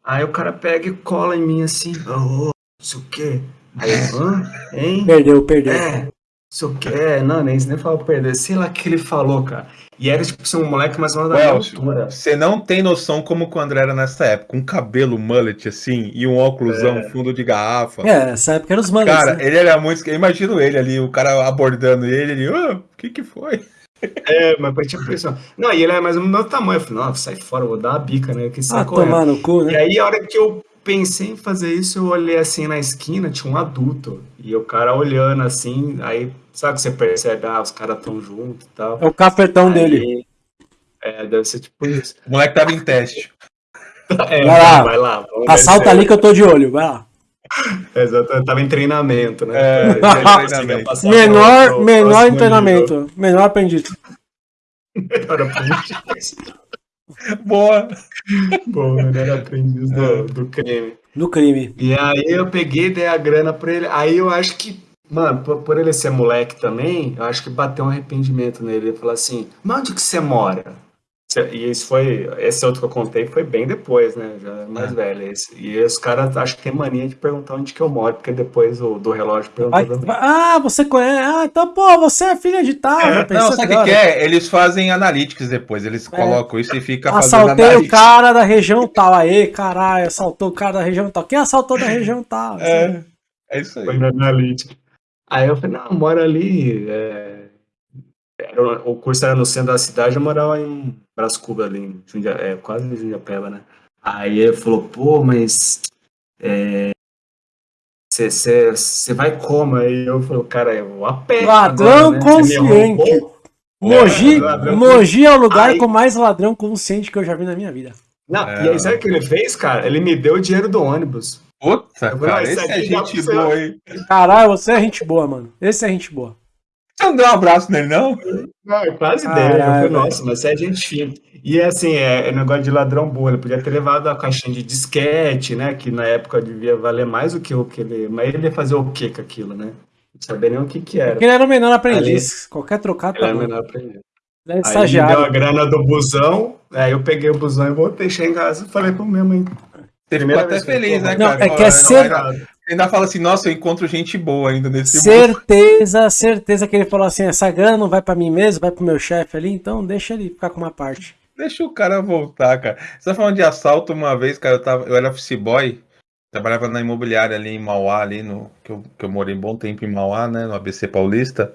Aí o cara pega e cola em mim assim, ô, não sei o quê. Aí hã? Hein? Perdeu, perdeu. É, sei o quê. É, não, nem, nem fala perder. Sei lá o que ele falou, cara. E era tipo assim, um moleque mais ou menos da altura. você não tem noção como o André era nessa época. Um cabelo mullet assim e um óculosão fundo de garrafa. É, essa época era os manos. Cara, né? ele era muito. Eu imagino ele ali, o cara abordando ele, ele, "Ah, o que que foi? É, mas foi tipo isso. Não, e ele é mais ou menos do meu tamanho. Eu falei, não, sai fora, eu vou dar uma bica, né? Que Ah, correndo. tomar no cu, E né? aí, a hora que eu pensei em fazer isso, eu olhei assim na esquina, tinha um adulto. E o cara olhando assim, aí, sabe que você percebe, ah, os caras tão juntos e tal. É o cafetão Aí, dele. É, deve ser tipo isso. O moleque tava em teste. (laughs) É, Vai lá. vai lá. Assalta descer. ali que eu tô de olho, vai lá. (laughs) Exato, eu tava em treinamento, né? É, (laughs) treinamento. passar Menor, pro- pro menor treinamento. Menor aprendiz. nível. Menor aprendiz. Boa. Bom, menor aprendiz do, do crime. Do crime. E aí eu peguei, dei a grana pra ele. Aí eu acho que, mano, por, por ele ser moleque também, eu acho que bateu um arrependimento nele. Ele falou assim: Mas onde que você mora? E esse foi. Esse outro que eu contei foi bem depois, né? Já mais É. velho. Esse. E os caras acho que tem mania de perguntar onde que eu moro, porque depois o do relógio perguntou Vai- também. vai- ah, você conhece. Ah, então, pô, você é filha de tal. É, Não, sabe o que que, é? Eles fazem analytics depois, eles colocam isso e fica fazendo Assaltei o analytics. cara da região tal. Aê, caralho, assaltou o cara da região tal. Quem assaltou da região tal? É, é isso aí. Foi na analítica. Aí eu falei, não, eu moro ali. é, era- o curso era no centro da cidade, eu morava em Brás Cubas, ali, em Jundia, é, quase em Jundiapeba, né? Aí ele falou, pô, mas você vai como? Aí eu falei, cara, eu vou a pé. Ladrão agora, né? Consciente. Mogi, ladrão Mogi é o lugar Aí- com mais ladrão consciente que eu já vi na minha vida. Não, É. e aí sabe o que ele fez, cara? Ele me deu o dinheiro do ônibus. Puta, cara, isso esse é gente pra você- boa, hein? Caralho, você é gente boa, mano. Esse é gente boa. Você não deu um abraço nele, não? Não, eu quase velho. nossa, mas você é gente fina. E assim, é, é negócio de ladrão burro. Ele podia ter levado a caixinha de disquete, né? Que na época devia valer mais do que o que ele. Mas ele ia fazer o que com aquilo, né? Não sabia nem o que que era. Porque ele era o menor aprendiz. Qualquer trocado Ele tá era bom. menor pra ele. Ele é Aí ele me deu a grana do busão, aí eu peguei o busão e voltei, cheguei em casa e falei pro meu mãe. Você ficou Primeira até que eu feliz, né, Não, cara? é Pô, que é não, ser- ainda- fala assim, nossa, eu encontro gente boa ainda nesse mundo. Certeza, certeza que ele falou assim: essa grana não vai pra mim mesmo, vai pro meu chefe ali, então deixa ele ficar com uma parte. Deixa o cara voltar, cara. Você tá falando de assalto uma vez, cara, eu, tava, eu era office boy, trabalhava na imobiliária ali em Mauá, ali no. Que eu, que eu morei um bom tempo em Mauá, né? No ABC Paulista.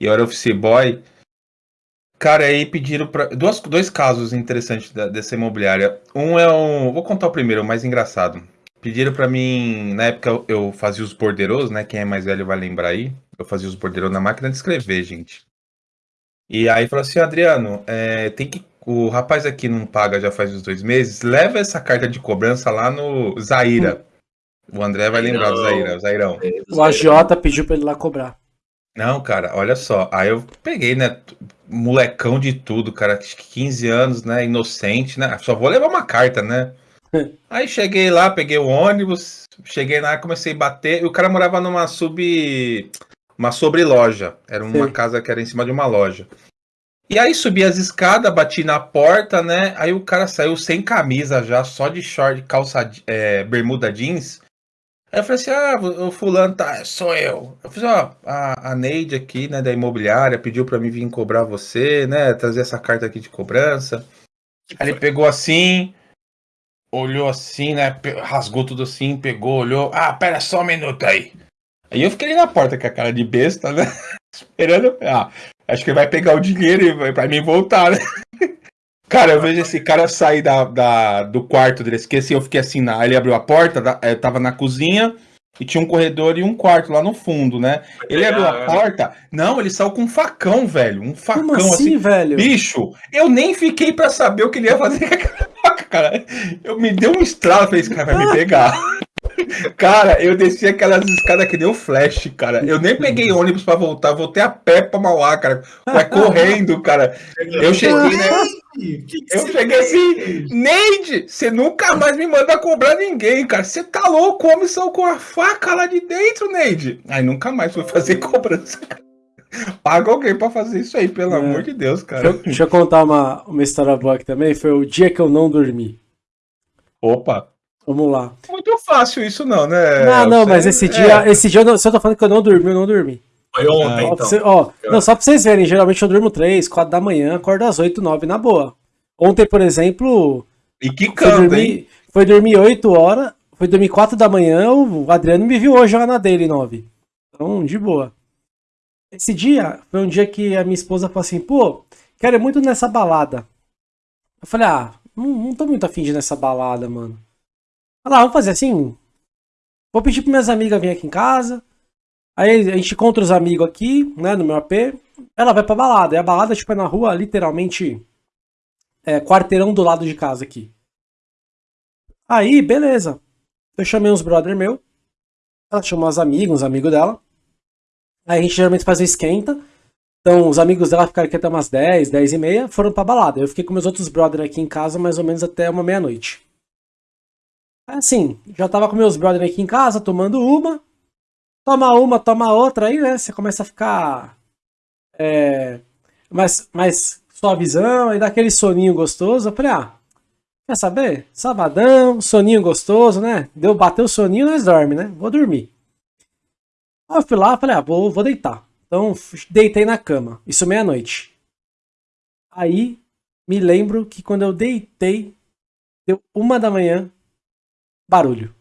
E eu era office boy. Cara, aí pediram pra. Duas, dois casos interessantes da- dessa imobiliária. Um é um. Vou contar o primeiro, o mais engraçado. Pediram pra mim. Na época eu- eu fazia os borderos, né? Quem é mais velho vai lembrar aí. Eu fazia os borderos na máquina de escrever, gente. E aí falou assim, Adriano, é, tem que. O rapaz aqui não paga já faz uns dois meses. Leva essa carta de cobrança lá no Zaira. O André vai lembrar do Zaira, o Zairão. O agiota pediu pra ele lá cobrar. Não, cara, olha só. Aí eu peguei, né? Molecão de tudo, cara. acho que 15 anos, né? Inocente, né? Só vou levar uma carta, né? (laughs) Aí cheguei lá, peguei o ônibus, cheguei lá, comecei a bater. E o cara morava numa sub. Uma sobreloja. Era uma Sei. casa que era em cima de uma loja. E aí subi as escadas, bati na porta, né? Aí o cara saiu sem camisa já, só de short, calça, é, bermuda jeans. Aí eu falei assim, ah, o fulano tá, sou eu. Eu falei, ó, a, a Neide aqui, né, da imobiliária, pediu pra mim vir cobrar você, né, trazer essa carta aqui de cobrança. Aí ele pegou assim, olhou assim, né, rasgou tudo assim, pegou, olhou, ah, pera só um minuto aí. Aí eu fiquei ali na porta com a cara de besta, né, (laughs) esperando, ah, acho que ele vai pegar o dinheiro e vai pra mim voltar, né. (laughs) Cara, eu vejo esse cara sair da, da- do quarto dele, esqueci, eu fiquei assim, na, ele abriu a porta, da- eu tava na cozinha e tinha um corredor e um quarto lá no fundo, né? Ele abriu a porta, não, ele saiu com um facão, velho, um facão Como assim, assim, velho? bicho, eu nem fiquei pra saber o que ele ia fazer com aquela (laughs) faca, cara. Eu me deu um estralo, falei, esse cara vai me (laughs) pegar. Cara, eu desci aquelas escadas que o flash, cara. Eu nem peguei ônibus pra voltar, voltei a pé pra Mauá, cara. Vai correndo, cara. Eu cheguei, né? Eu cheguei assim, Neide, você nunca mais me manda cobrar ninguém, cara. Você tá louco? Homem saiu com a faca lá de dentro, Neide. Aí nunca mais fui fazer cobrança. cara. Paga alguém pra fazer isso aí, pelo É. amor de Deus, Deixa, cara. eu- deixa eu contar uma, uma história boa aqui também. Foi o dia que eu não dormi. Opa. Vamos lá. Muito fácil isso não, né? não, não, Você- mas esse é. dia, esse dia, eu não, se eu tô falando que eu não dormi, eu não dormi. Foi ontem, pra então. você- ó, não, só pra vocês verem, geralmente eu durmo 3, 4 da manhã, acordo às 8, 9 na boa. Ontem, por exemplo, E que foi canta, hein? dormir, foi dormir 8 horas, foi dormir 4 da manhã, o Adriano me viu hoje lá na dele 9. Então, de boa. Esse dia foi um dia que a minha esposa falou assim, pô, quero ir muito nessa balada. Eu falei, ah, não, não tô muito afim de ir nessa balada, mano. Falei, ah, vamos fazer assim? Vou pedir para minhas amigas virem aqui em casa. Aí a gente encontra os amigos aqui, né, no meu AP. Ela vai pra balada. E a balada, tipo, é na rua, literalmente, é, quarteirão do lado de casa aqui. Aí, beleza. Eu chamei uns brother meu. Ela chamou as amigas, uns amigos dela. Aí a gente geralmente faz o esquenta. Então, os amigos dela ficaram aqui até umas 10, 10 e meia, foram pra balada. Eu fiquei com meus outros brother aqui em casa mais ou menos até uma meia-noite. Aí, Assim, já tava com meus brother aqui em casa, tomando uma. Toma uma, toma outra, aí, né? Você começa a ficar. É, mais, mais suavizão, aí dá aquele soninho gostoso. Eu falei, ah, quer saber? Sabadão, soninho gostoso, né? Deu, bateu o soninho, nós dorme, né? Vou dormir. Aí eu fui lá, falei, ah, vou, vou deitar. Então, deitei na cama. Isso meia-noite. Aí, me lembro que quando eu deitei, deu uma da manhã, barulho.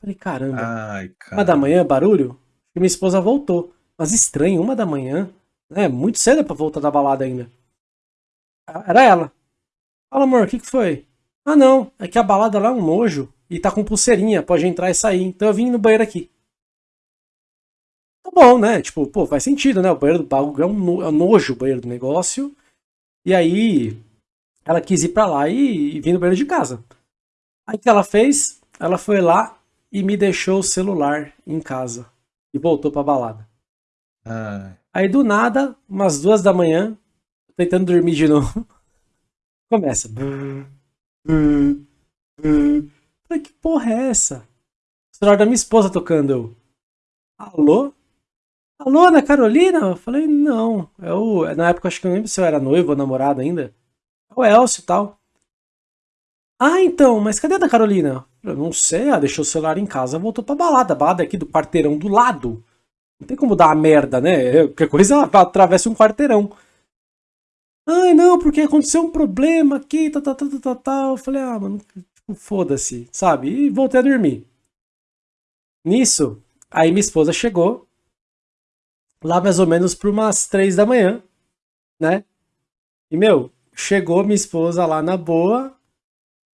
Falei, caramba. Ai, cara. Uma da manhã, barulho? E minha esposa voltou. Mas estranho, uma da manhã. É muito cedo pra voltar da balada ainda. Era ela. Fala, amor, o que, que foi? Ah, não. É que a balada lá é um nojo. E tá com pulseirinha, pode entrar e sair. Então eu vim no banheiro aqui. Tá bom, né? Tipo, pô, faz sentido, né? O banheiro do bagulho é um, no, é um nojo o banheiro do negócio. E aí ela quis ir pra lá e, e vir no banheiro de casa. Aí o que ela fez? Ela foi lá e me deixou o celular em casa. E voltou pra balada. Ai. Aí do nada, umas duas da manhã, tentando dormir de (laughs) novo, começa. Falei, que porra é essa? O celular da minha esposa tocando. Eu, Alô? Alô, Ana Carolina? Eu falei, não. É o... Na época, acho que eu não lembro se eu era noivo ou namorado ainda. É o Elcio e tal. Ah, então, mas cadê a Ana Carolina? Eu não sei, ela deixou o celular em casa, voltou pra balada. A balada aqui do quarteirão do lado. Não tem como dar uma merda, né? Qualquer coisa (laughs) atravessa um quarteirão. Ai, não, porque aconteceu um problema aqui, tal, tal, tal, tal, tal, tal. Eu falei, ah, mano, tipo, foda-se, sabe? E voltei a dormir. Nisso, aí minha esposa chegou, lá mais ou menos por umas três da manhã, né? E, meu, chegou minha esposa lá na boa,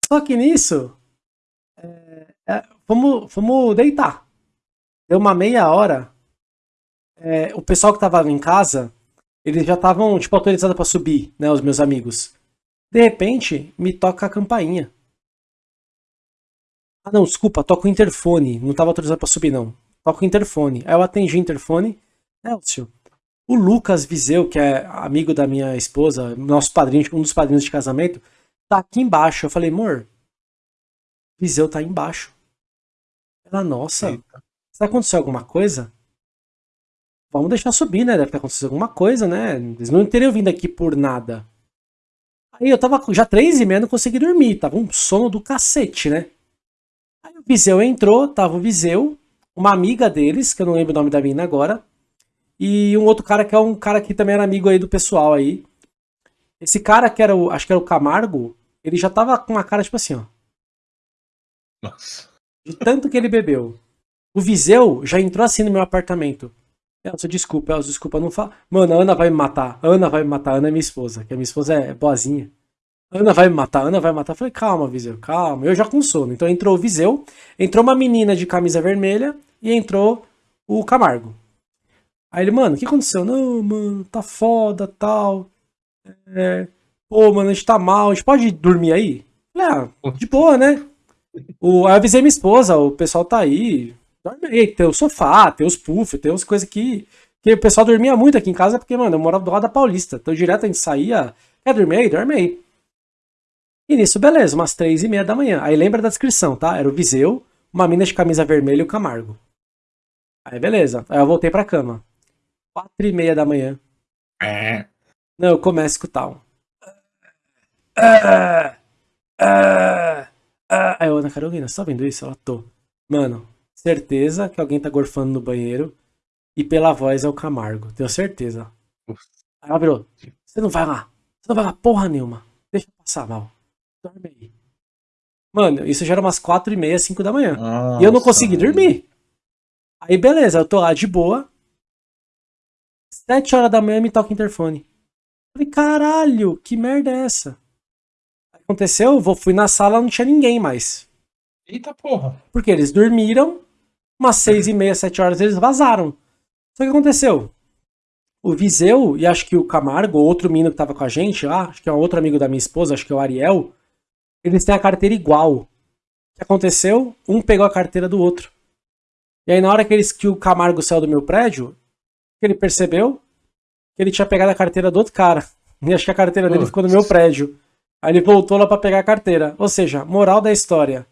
só que nisso, é, fomos, fomos deitar. Deu uma meia hora, é, o pessoal que tava em casa, eles já estavam, tipo, autorizados pra subir, né, os meus amigos. De repente, me toca a campainha. Ah, não, desculpa, toca o interfone. Não tava autorizado pra subir, não. Toca o interfone. Aí eu atendi o interfone. Elcio, o Lucas Viseu, que é amigo da minha esposa, nosso padrinho, um dos padrinhos de casamento, tá aqui embaixo. Eu falei, amor, Viseu tá embaixo. Ela, nossa, Eita. será que aconteceu alguma coisa? Vamos deixar subir, né? Deve ter acontecido alguma coisa, né? Eles não teriam vindo aqui por nada. Aí eu tava já três e meia, não consegui dormir. Tava um sono do cacete, né? Aí o Viseu entrou, tava o Viseu, uma amiga deles, que eu não lembro o nome da mina agora, e um outro cara que é um cara que também era amigo aí do pessoal aí. Esse cara que era o, acho que era o Camargo, ele já tava com uma cara tipo assim, ó. Nossa. De tanto que ele bebeu. O Viseu já entrou assim no meu apartamento. Elcio, desculpa, Elcio, desculpa, não fala. Mano, a Ana vai me matar. Ana vai me matar. Ana é minha esposa, que a minha esposa é boazinha. Ana vai me matar, Ana vai me matar. Eu falei, calma, Viseu, calma. Eu já com sono. Então entrou o Viseu, entrou uma menina de camisa vermelha e entrou o Camargo. Aí ele, mano, o que aconteceu? Não, mano, tá foda, tal. É, pô, mano, a gente tá mal, a gente pode dormir aí? Eu Falei, ah, de boa, né? O, aí eu avisei minha esposa, o pessoal tá aí, dorme aí, tem o sofá, tem os puffs, tem as coisas que, que o pessoal dormia muito aqui em casa, porque, mano, eu morava do lado da Paulista, então direto a gente saía, quer dormir aí? Dorme aí. E nisso, beleza, umas três e meia da manhã. Aí lembra da descrição, tá? Era o Viseu, uma mina de camisa vermelha e o Camargo. Aí beleza, aí eu voltei pra cama. Quatro e meia da manhã. É. Não, eu começo a escutar um. Ah, ah, ah. Aí eu, Ana Carolina, tá vendo isso? Ela, tô. Mano, certeza que alguém tá gorfando no banheiro. E pela voz é o Camargo, tenho certeza. Aí ela virou, você não vai lá. Você não vai lá porra nenhuma. Deixa eu passar mal. Dorme aí. Mano, isso já era umas quatro e meia, cinco da manhã. E eu não Nossa, consegui dormir. Aí beleza, eu tô lá de boa. Sete horas da manhã me toca o interfone. Falei, caralho, que merda é essa? Aconteceu, eu fui na sala, não tinha ninguém mais. Eita porra. Porque eles dormiram, umas seis e meia, sete horas eles vazaram. Só que aconteceu? O Viseu e acho que o Camargo, outro menino que tava com a gente lá, acho que é um outro amigo da minha esposa, acho que é o Ariel, eles têm a carteira igual. O que aconteceu? Um pegou a carteira do outro. E aí na hora que, eles, que o Camargo saiu do meu prédio, que ele percebeu que ele tinha pegado a carteira do outro cara. (laughs) E acho que a carteira dele Putz. ficou no meu prédio. Aí ele voltou lá pra pegar a carteira. Ou seja, moral da história.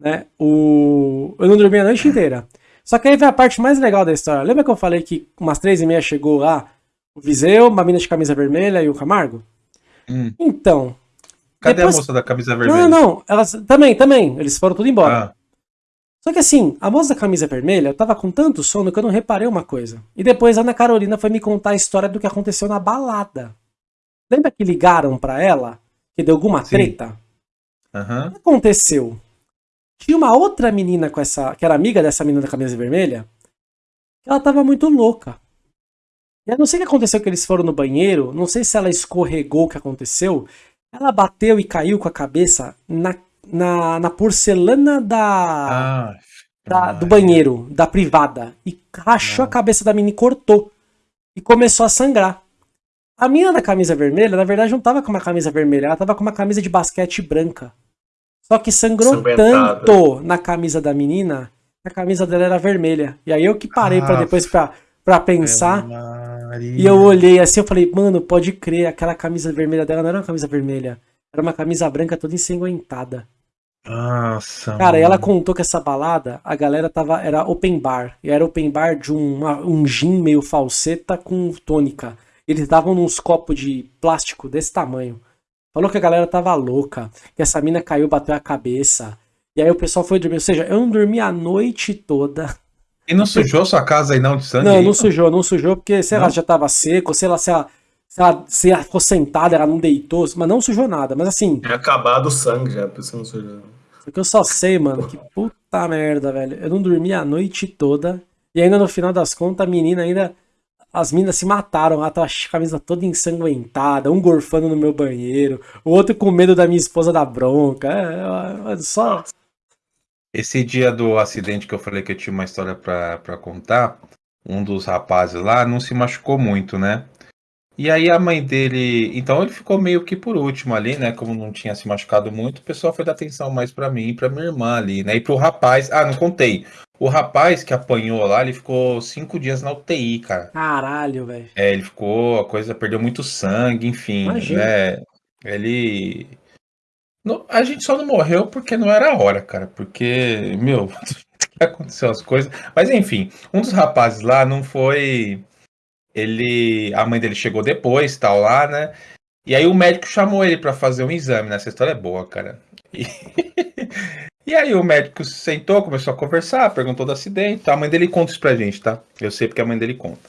Né? O... Eu não dormi a noite inteira. Só que aí vem a parte mais legal da história. Lembra que eu falei que umas três e meia chegou lá o Viseu, uma mina de camisa vermelha e o Camargo? Hum. Então. Cadê depois- a moça da camisa Não, vermelha? não, elas também, também. Eles foram tudo embora. Ah, Só que assim, a moça da camisa vermelha, eu tava com tanto sono que eu não reparei uma coisa. E depois a Ana Carolina foi me contar a história do que aconteceu na balada. Lembra que ligaram pra ela? Que deu alguma Sim. treta? aham. O que aconteceu? Tinha uma outra menina com essa. que era amiga dessa menina da camisa vermelha. Que ela tava muito louca. E eu não sei o que aconteceu que eles foram no banheiro. Não sei se ela escorregou o que aconteceu. Ela bateu e caiu com a cabeça na, na, na porcelana da Ah, da- do banheiro, da privada, e rachou a cabeça da menina e cortou. E começou a sangrar. A menina da camisa vermelha, na verdade, não tava com uma camisa vermelha, ela tava com uma camisa de basquete branca. Só que sangrou tanto na camisa da menina, que a camisa dela era vermelha. E aí eu que parei pra Ah, depois pra, pra pensar, e eu olhei assim, eu falei, mano, pode crer, aquela camisa vermelha dela não era uma camisa vermelha, era uma camisa branca toda ensanguentada. Nossa. Cara, e ela mano. contou que essa balada, a galera tava. Era open bar. E era open bar de um, uma- um gin meio falseta com tônica. Eles davam nos copos de plástico desse tamanho. Falou que a galera tava louca. Que essa mina caiu, bateu a cabeça. E aí o pessoal foi dormir. Ou seja, eu não dormi a noite toda. E não sujou sua casa aí não de sangue? Não, aí, não sujou, não sujou, porque, sei lá, Não? já tava seco, sei lá, se ela, se ela, se ela ficou sentada, ela não deitou, mas não sujou nada. Mas assim, Tinha acabado o sangue já, por isso não sujou. Porque eu só sei, mano, que puta merda, velho. Eu não dormi a noite toda. E ainda no final das contas, a menina ainda. As minas se mataram. Ela tava a camisa toda ensanguentada, um gorfando no meu banheiro, o outro com medo da minha esposa da bronca. É, é, é só. Esse dia do acidente que eu falei que eu tinha uma história pra contar, um dos rapazes lá não se machucou muito, né? E aí a mãe dele. Então ele ficou meio que por último ali, né? Como não tinha se machucado muito, o pessoal foi dar atenção mais pra mim e pra minha irmã ali, né? E pro rapaz. Ah, não contei. O rapaz que apanhou lá, ele ficou cinco dias na UTI, cara. Caralho, velho. É, ele ficou, a coisa perdeu muito sangue, enfim, Imagina. né? Ele. Não, a gente só não morreu porque não era a hora, cara. Porque, meu, (laughs) aconteceu as coisas. Mas enfim, um dos rapazes lá não foi. Ele. A mãe dele chegou depois, tal, lá, né? E aí o médico chamou ele pra fazer um exame, né? Essa história é boa, cara. E, (laughs) e aí o médico sentou, começou a conversar, perguntou do acidente. Tá? A mãe dele conta isso pra gente, tá? Eu sei porque a mãe dele conta.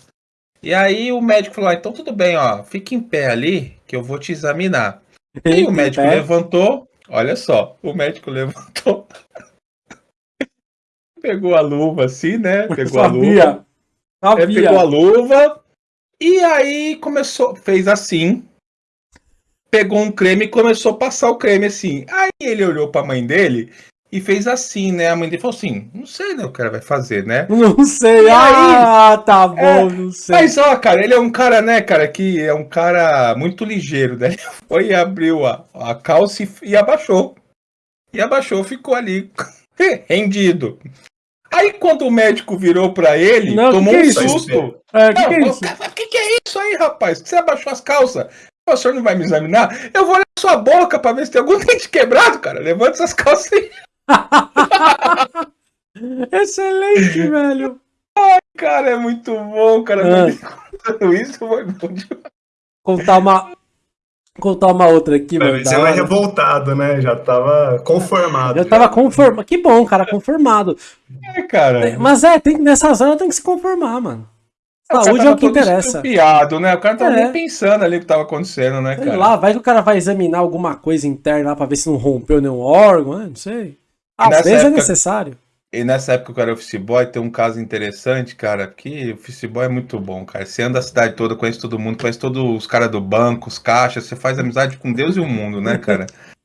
E aí o médico falou: ah, então tudo bem, ó, fica em pé ali que eu vou te examinar. (laughs) E aí o médico É, levantou, olha só, o médico (laughs) levantou, pegou a luva assim, né? Pegou a luva, Sabia. é, pegou a luva e aí começou, fez assim, pegou um creme e começou a passar o creme assim. Aí ele olhou pra mãe dele e fez assim, né? A mãe dele falou assim: não sei, né? O cara vai fazer, né? (laughs) Não sei. E aí? Ah, tá bom, É, não sei. Mas ó, cara, ele é um cara, né, cara, que é um cara muito ligeiro, né? Ele foi e abriu a, a calça e, e abaixou. E abaixou, ficou ali (laughs) rendido. Aí quando o médico virou pra ele, Não, tomou que que um é susto. É, que Não, que é isso? o que, que é isso aí, rapaz? Você abaixou as calças? O senhor não vai me examinar? Eu vou olhar sua boca pra ver se tem algum (laughs) dente quebrado, cara. Levanta essas calças aí. (laughs) Excelente, velho. Cara, é muito bom, cara. Ah. Isso foi bom demais. Contar uma. Contar uma outra aqui, mano. Ele é hora. revoltado, né? Já tava conformado. Eu tava conformado. Que bom, cara, conformado. É, cara. Mas é, tem, nessas horas tem que se conformar, mano. Saúde é o que todo interessa. estrupiado, né? O cara tava É. nem pensando ali o que tava acontecendo, né, Sei cara? lá, vai que o cara vai examinar alguma coisa interna lá pra ver se não rompeu nenhum órgão, né? não sei. Às nessa vezes é época- necessário. E nessa época que eu era office boy, tem um caso interessante, cara, que o office boy é muito bom, cara. Você anda a cidade toda, conhece todo mundo, conhece todos os caras do banco, os caixas, você faz amizade com Deus e o mundo, né, cara? (laughs)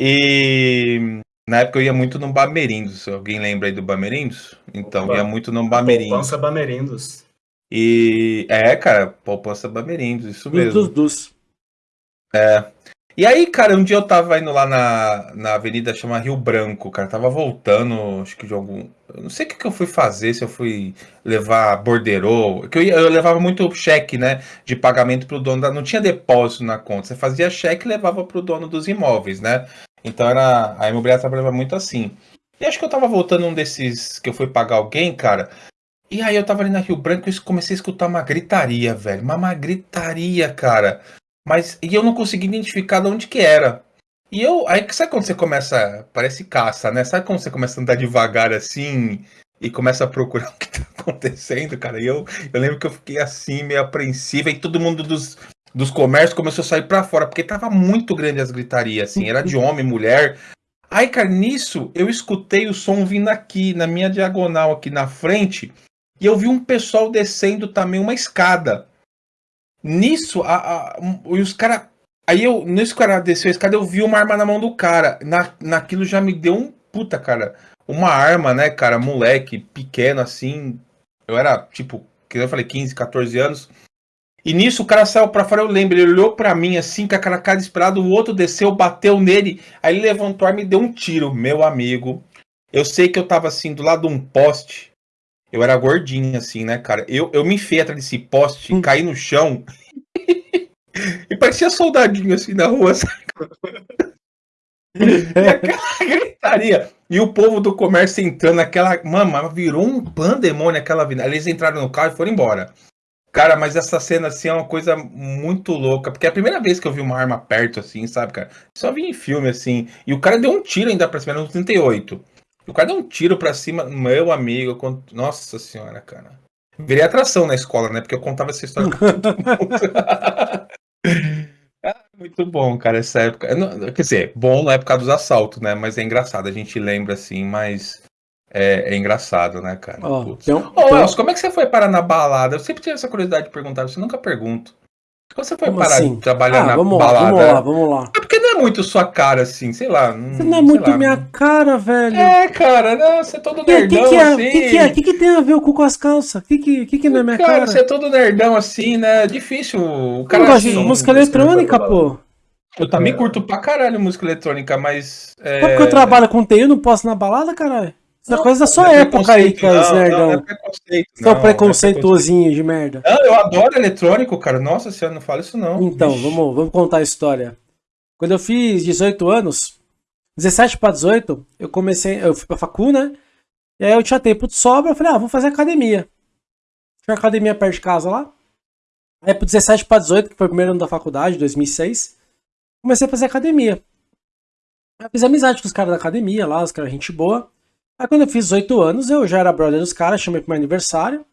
E na época eu ia muito no Bamerindos. Alguém lembra aí do Bamerindos? Então, Opa. ia muito no Bamerindos. Poupança Bamerindos. E é, cara, poupança Bamerindos, isso mesmo. Dos, dos. E aí, cara, um dia eu tava indo lá na, na avenida chama Rio Branco, cara, tava voltando, acho que de algum. Eu não sei o que, que eu fui fazer, se eu fui levar borderô, que eu, ia- eu levava muito cheque, né, de pagamento pro dono da. Não tinha depósito na conta, você fazia cheque e levava pro dono dos imóveis, né? Então era. A imobiliária trabalhava muito assim. E acho que eu tava voltando um desses que eu fui pagar alguém, cara. E aí eu tava ali na Rio Branco e comecei a escutar uma gritaria, velho. Mas uma gritaria, cara. Mas e eu não consegui identificar de onde que era. E eu, aí sabe quando você começa, parece caça, né? Sabe quando você começa a andar devagar assim e começa a procurar (laughs) o que tá acontecendo, cara? E eu, eu lembro que eu fiquei assim, meio apreensivo, e todo mundo dos, dos comércios começou a sair para fora, porque tava muito grande as gritarias, assim, era de homem, mulher. Aí, cara, nisso eu escutei o som vindo aqui, na minha diagonal, aqui na frente, e eu vi um pessoal descendo também uma escada. Nisso, a, a, os caras Aí eu, nesse cara desceu a escada, eu vi uma arma na mão do cara. Na, naquilo já me deu um puta, cara. Uma arma, né, cara, moleque, pequeno assim. Eu era, tipo, que eu falei, 15, 14 anos. E nisso o cara saiu pra fora, eu lembro, ele olhou pra mim assim, com aquela cara desesperada, o outro desceu, bateu nele, aí ele levantou a arma e deu um tiro, meu amigo. Eu sei que eu tava assim, do lado de um poste, eu era gordinho assim, né, cara. Eu, eu me enfiei atrás desse poste, hum. caí no chão (laughs) E parecia soldadinho assim na rua, sabe? (laughs) e aquela gritaria. E o povo do comércio entrando naquela. Mano, virou um pandemônio aquela vida. Eles entraram no carro e foram embora. Cara, mas essa cena assim é uma coisa muito louca. Porque é a primeira vez que eu vi uma arma perto, assim, sabe, cara? Só vi em filme, assim. E o cara deu um tiro ainda pra cima, no 38. O cara deu um tiro pra cima, meu amigo. Nossa senhora, cara. Virei atração na escola, né? Porque eu contava essa história pra todo mundo. (laughs) Ah, muito bom, cara, essa época. Quer dizer, bom na época dos assaltos, né? Mas é engraçado, a gente lembra assim, mas é, é engraçado, né, cara? Oh, então, Ô, Elcio, como é que você foi parar na balada? Eu sempre tive essa curiosidade de perguntar, você nunca pergunto. Como você foi Como parar assim? de trabalhar ah, na vamos balada? Lá, vamos lá, vamos lá. É porque é muito sua cara, assim, sei lá. Você não é muito lá, minha cara, velho. É, cara, não, você é todo nerdão, que que é, assim. O que, que, é? que, que tem a ver com, com as calças? O que, que, que, que não é minha cara? Cara, você é todo nerdão, assim, né? Difícil. O cara eu gosto de música eletrônica, pô. Eu também curto pra caralho música eletrônica, mas. É... Porque eu trabalho com TI, eu não posso na balada, caralho? Essa não, coisa da sua é época aí, cara, não, nerdão. Não, é preconceito. Seu não, preconceituosinho é de merda. Não, eu adoro eletrônico, cara. Nossa senhora, não fala isso não. Então, vamos, vamos contar a história. Quando eu fiz 18 anos, 17 para 18, eu comecei, eu fui pra facu, né? E aí eu tinha tempo de sobra, eu falei, ah, vou fazer academia. Tinha academia perto de casa lá. Aí pro 17 para 18, que foi o primeiro ano da faculdade, 2006, comecei a fazer academia. Eu fiz amizade com os caras da academia lá, os caras gente boa. Aí quando eu fiz 18 anos, eu já era brother dos caras, chamei pro meu aniversário.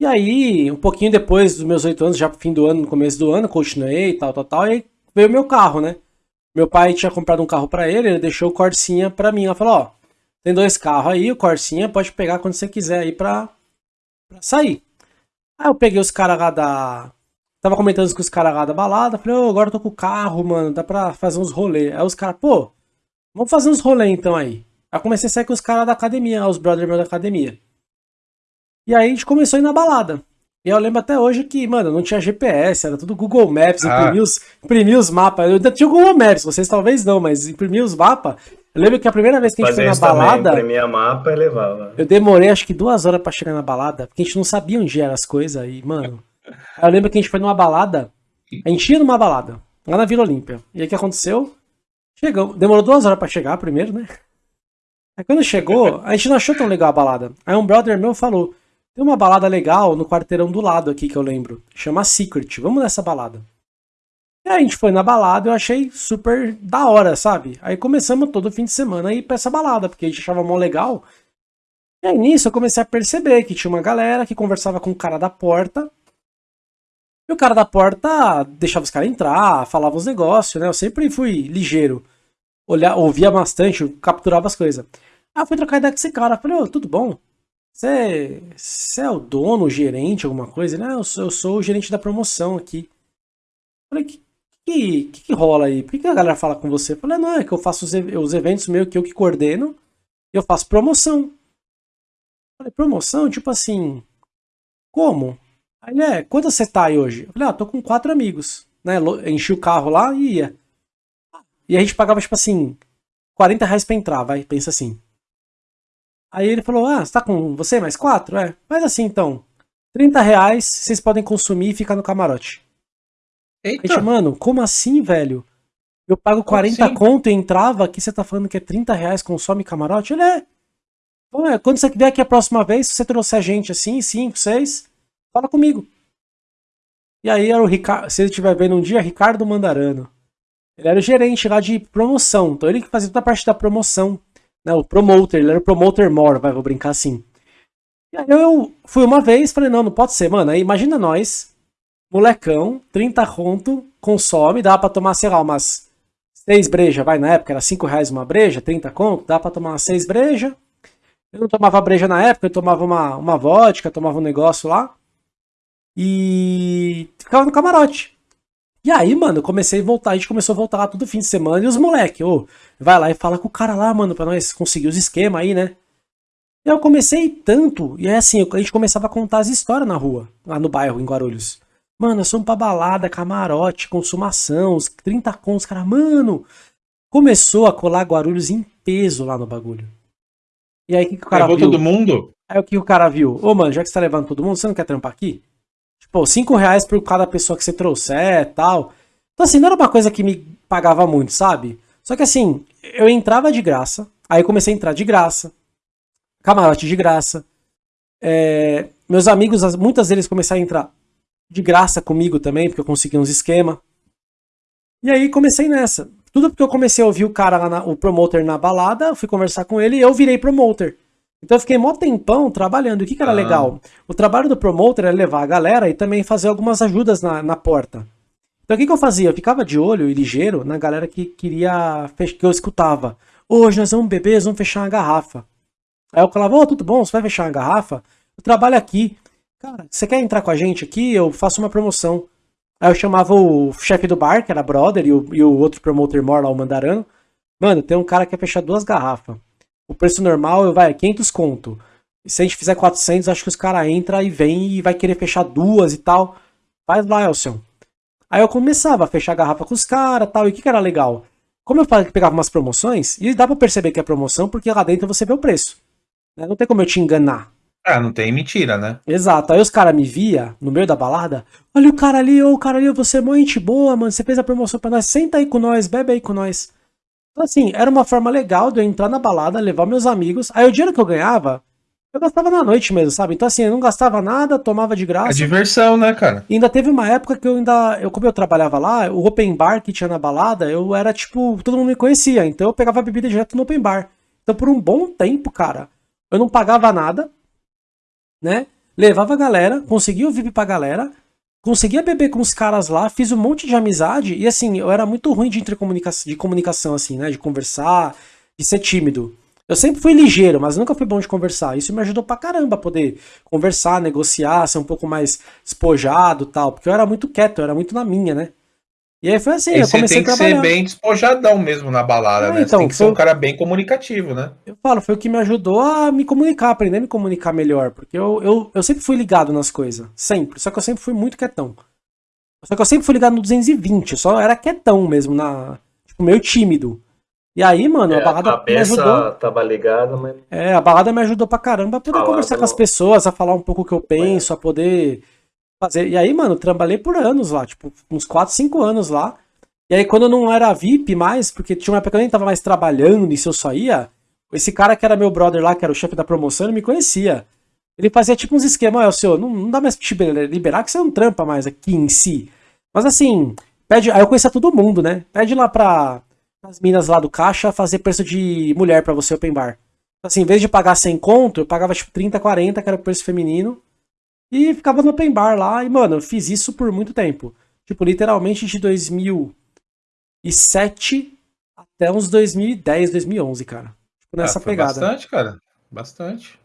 E aí, um pouquinho depois dos meus 8 anos, já pro fim do ano, no começo do ano, continuei e tal, tal, tal. E aí veio meu carro, né? Meu pai tinha comprado um carro para ele, ele deixou o Corsinha pra mim. Ela falou, ó, tem dois carros aí, o Corsinha pode pegar quando você quiser aí pra, sair. Aí eu peguei os caras lá da... Tava comentando com os caras lá da balada, falei, ô, oh, agora eu tô com o carro, mano, dá pra fazer uns rolês. Aí os caras, pô, vamos fazer uns rolês então aí. Aí comecei a sair com os caras da academia, os brothers meus da academia. E aí a gente começou a ir na balada. E eu lembro até hoje que, mano, não tinha GPS, era tudo Google Maps, ah. imprimi, os, imprimi os mapas. Eu ainda tinha o Google Maps, vocês talvez não, mas imprimi os mapas. Eu lembro que a primeira vez que a gente Fazer foi na balada. Imprimia mapa e levava. Eu demorei acho que duas horas para chegar na balada, porque a gente não sabia onde eram as coisas. E, mano. (laughs) eu lembro que a gente foi numa balada. A gente ia numa balada, lá na Vila Olímpia. E aí o que aconteceu? Chegou. Demorou duas horas para chegar primeiro, né? Aí quando chegou, a gente não achou tão legal a balada. Aí um brother meu falou: tem uma balada legal no quarteirão do lado aqui que eu lembro. Chama Secret. Vamos nessa balada. E aí a gente foi na balada, eu achei super da hora, sabe? Aí começamos todo fim de semana a ir pra essa balada, porque a gente achava mó legal. E aí nisso eu comecei a perceber que tinha uma galera que conversava com o cara da porta. E o cara da porta deixava os caras entrar, falava os negócios, né? Eu sempre fui ligeiro. Olhar, ouvia bastante, capturava as coisas. Aí eu fui trocar ideia com esse cara. Falei, ô, oh, tudo bom? Você, é o dono, o gerente, alguma coisa? Ele, ah, eu sou, eu sou o gerente da promoção aqui. Falei, que, que, que, que rola aí? Por que, que a galera fala com você? Falei, não, é que eu faço os, os eventos meio que eu que coordeno e eu faço promoção. Falei, promoção? Tipo assim, como? Aí ele, é, quanto você tá aí hoje? Eu falei, ah, tô com quatro amigos. Né? Enchi o carro lá e ia. E a gente pagava, tipo assim, 40 reais pra entrar, vai, pensa assim. Aí ele falou, ah, você tá com você mais quatro? É, faz assim então. 30 reais, vocês podem consumir e ficar no camarote. Eita. Gente, mano, como assim, velho? Eu pago 40 assim? conto e entrava, aqui você tá falando que é 30 reais, consome camarote? Ele é. Bom, é, quando você vier aqui a próxima vez, se você trouxer gente assim, 5, 6, fala comigo. E aí era o Ricardo, se ele estiver vendo um dia, Ricardo Mandarano. Ele era o gerente lá de promoção, então ele que fazia toda a parte da promoção, né, o promoter, ele era o promoter more, vai, vou brincar assim. E aí eu fui uma vez, falei, não, não pode ser, mano, aí imagina nós, molecão, 30 conto, consome, dá pra tomar, sei lá, umas 6 brejas, vai, na época era 5 reais uma breja, 30 conto, dá pra tomar umas 6 brejas. Eu não tomava breja na época, eu tomava uma, uma vodka, tomava um negócio lá. E ficava no camarote. E aí, mano, eu comecei a voltar, a gente começou a voltar lá todo fim de semana, e os moleque, ô, vai lá e fala com o cara lá, mano, pra nós conseguir os esquemas aí, né? Eu comecei tanto, e é assim, a gente começava a contar as histórias na rua, lá no bairro, em Guarulhos. Mano, nós somos pra balada, camarote, consumação, os 30 contos, cara, mano. Começou a colar Guarulhos em peso lá no bagulho. E aí, o que, que o cara Levou viu? todo mundo? Aí o que o cara viu? Ô, mano, já que você tá levando todo mundo, você não quer trampar aqui? Tipo, 5 reais por cada pessoa que você trouxer e tal. Então, assim, não era uma coisa que me pagava muito, sabe? Só que assim, eu entrava de graça, aí comecei a entrar de graça, camarote de graça. É, meus amigos, as- muitas deles começaram a entrar de graça comigo também, porque eu consegui uns esquema. E aí comecei nessa. Tudo porque eu comecei a ouvir o cara lá, na- o promoter na balada, fui conversar com ele e eu virei promoter. Então eu fiquei mó tempão trabalhando. O que, que era Ah. legal? O trabalho do promoter era levar a galera e também fazer algumas ajudas na, na porta. Então o que, que eu fazia? Eu ficava de olho e ligeiro na galera que queria que eu escutava. Hoje nós vamos beber, nós vamos fechar uma garrafa. Aí eu falava, ô, tudo bom? Você vai fechar uma garrafa? Eu trabalho aqui. Cara, você quer entrar com a gente aqui? Eu faço uma promoção. Aí eu chamava o chefe do bar, que era brother, e o, e o outro promoter mor lá, o Mandarano. Mano, tem um cara que quer fechar duas garrafas. O preço normal vai 500 conto. E se a gente fizer 400, acho que os caras entram e vem e vai querer fechar duas e tal. Faz lá, Elson. Aí eu começava a fechar a garrafa com os caras tal. E o que, que era legal? Como eu falei que pegava umas promoções, e dá pra perceber que é promoção, porque lá dentro você vê o preço. né? Não tem como eu te enganar. Ah, não tem mentira, né? Exato. Aí os caras me via no meio da balada. Olha o cara ali, ô o cara ali, você é mó gente boa, mano. Você fez a promoção pra nós. Senta aí com nós, bebe aí com nós. Então, assim, era uma forma legal de eu entrar na balada, levar meus amigos. Aí o dinheiro que eu ganhava, eu gastava na noite mesmo, sabe? Então, assim, eu não gastava nada, tomava de A graça. diversão, né, cara? E ainda teve uma época que eu ainda. Eu, como eu trabalhava lá, o open bar que tinha na balada, eu era tipo. Todo mundo me conhecia. Então eu pegava bebida direto no open bar. Então por um bom tempo, cara, eu não pagava nada, né? Levava a galera, conseguia o VIP pra galera, conseguia beber com os caras lá, fiz um monte de amizade. E assim, eu era muito ruim de, intercomunicação, de comunicação, assim, né? De conversar, de ser tímido. Eu sempre fui ligeiro, mas nunca fui bom de conversar. Isso me ajudou pra caramba a poder conversar, negociar, ser um pouco mais despojado tal. Porque eu era muito quieto, eu era muito na minha, né? E aí foi assim, E eu você comecei tem que a ser bem despojadão mesmo na balada, Ah, né? então, você tem que ser um cara bem comunicativo, né? Eu falo, foi o que me ajudou a me comunicar, aprender a me comunicar melhor. Porque eu, eu, eu sempre fui ligado nas coisas. Sempre. Só que eu sempre fui muito quietão. Só que eu sempre fui ligado no 220. Eu só era quietão mesmo, na, tipo, meio tímido. E aí, mano, a É, a balada me ajudou. cabeça tava ligada, mas É, a balada me ajudou pra caramba a poder Falar conversar com as pessoas, a falar um pouco o que eu penso, a poder fazer. E aí, mano, trabalhei por anos lá, tipo, uns 4, 5 anos lá. E aí, quando eu não era VIP mais, porque tinha uma época que eu nem tava mais trabalhando, e se eu só ia, esse cara que era meu brother lá, que era o chefe da promoção, ele me conhecia. Ele fazia tipo uns esquemas, ó, senhor, não, não dá mais pra te liberar que você não trampa mais aqui em si. Mas assim, pede. Aí eu conhecia todo mundo, né? Pede lá pra as minas lá do caixa fazer preço de mulher pra você open bar. Assim, em vez de pagar 100 conto, eu pagava tipo 30, 40, que era o preço feminino. E ficava no open bar lá. E, mano, eu fiz isso por muito tempo. Tipo, literalmente de 2007 até uns 2010, 2011, cara. Tipo, nessa Ah, foi pegada. Bastante, cara. Bastante.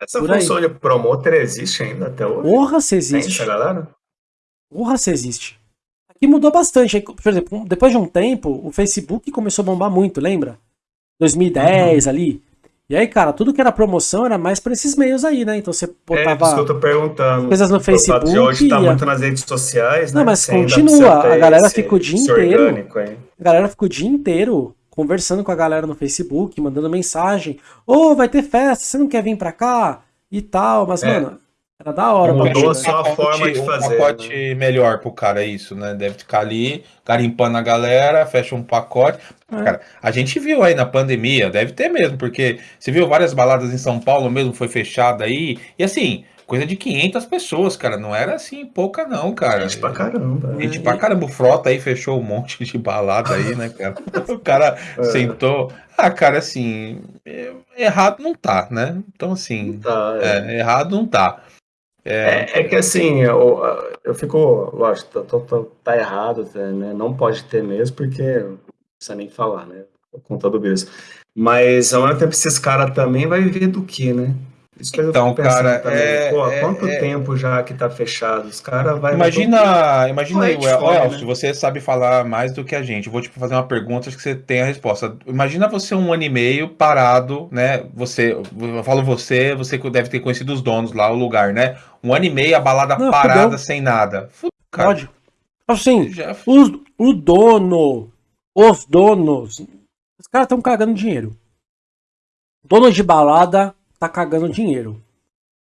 essa Por aí. função de promoter existe ainda até hoje? Porra, se Tem existe. essa galera? Porra, se existe. Aqui mudou bastante. Aí, Por exemplo, depois de um tempo, o Facebook começou a bombar muito, lembra? 2010 Uhum. ali. E aí, cara, tudo que era promoção era mais pra esses meios aí, né? Então você É, isso botava. que eu tô perguntando. coisas no O fato de Facebook, hoje tá ia. muito nas redes sociais, Não, né? mas Você ainda continua, a galera fica o dia inteiro. orgânico. A galera ficou o dia inteiro conversando com a galera no Facebook, mandando mensagem. Ô, vai ter festa, você não quer vir pra cá? E tal. Mas, É. mano, era da hora. Mudou pra a né? forma de um fazer, pacote melhor pro cara, isso, né? Deve ficar ali, garimpando a galera, fecha um pacote. É. Cara, a gente viu aí na pandemia, deve ter mesmo, porque você viu várias baladas em São Paulo mesmo, foi fechada aí. E assim, coisa de 500 pessoas, cara. Não era assim pouca, não, cara. Gente pra caramba. Gente pra caramba. O Frota aí fechou um monte de balada aí, né, cara? (laughs) O cara É. sentou. Ah, cara, assim, é- errado não tá, né? Então, assim, Tá, é. é, errado não tá. É, é que assim, eu, eu fico, lógico, tô- tô- tá errado, tá, né? Não pode ter mesmo, porque não precisa nem falar, né? Por conta do berço. Mas ao mesmo tempo, esses caras também vai viver do que, né? Isso que Então, eu fico pensando cara, também. é- Pô, é- quanto é- tempo já que tá fechado? Os caras vai. Imagina, imagina aí, fome, Elcio, né? você sabe falar mais do que a gente. Eu vou te fazer uma pergunta, acho que você tem a resposta. Imagina você um ano e meio parado, né? Você, eu falo você, você que deve ter conhecido os donos lá, o lugar, né? Um ano e meio, a balada Não, parada, fudeu. sem nada. Fudeu, cara. Pode. Assim, Já- os, o dono, os donos, os caras estão cagando dinheiro. Dono de balada tá cagando dinheiro.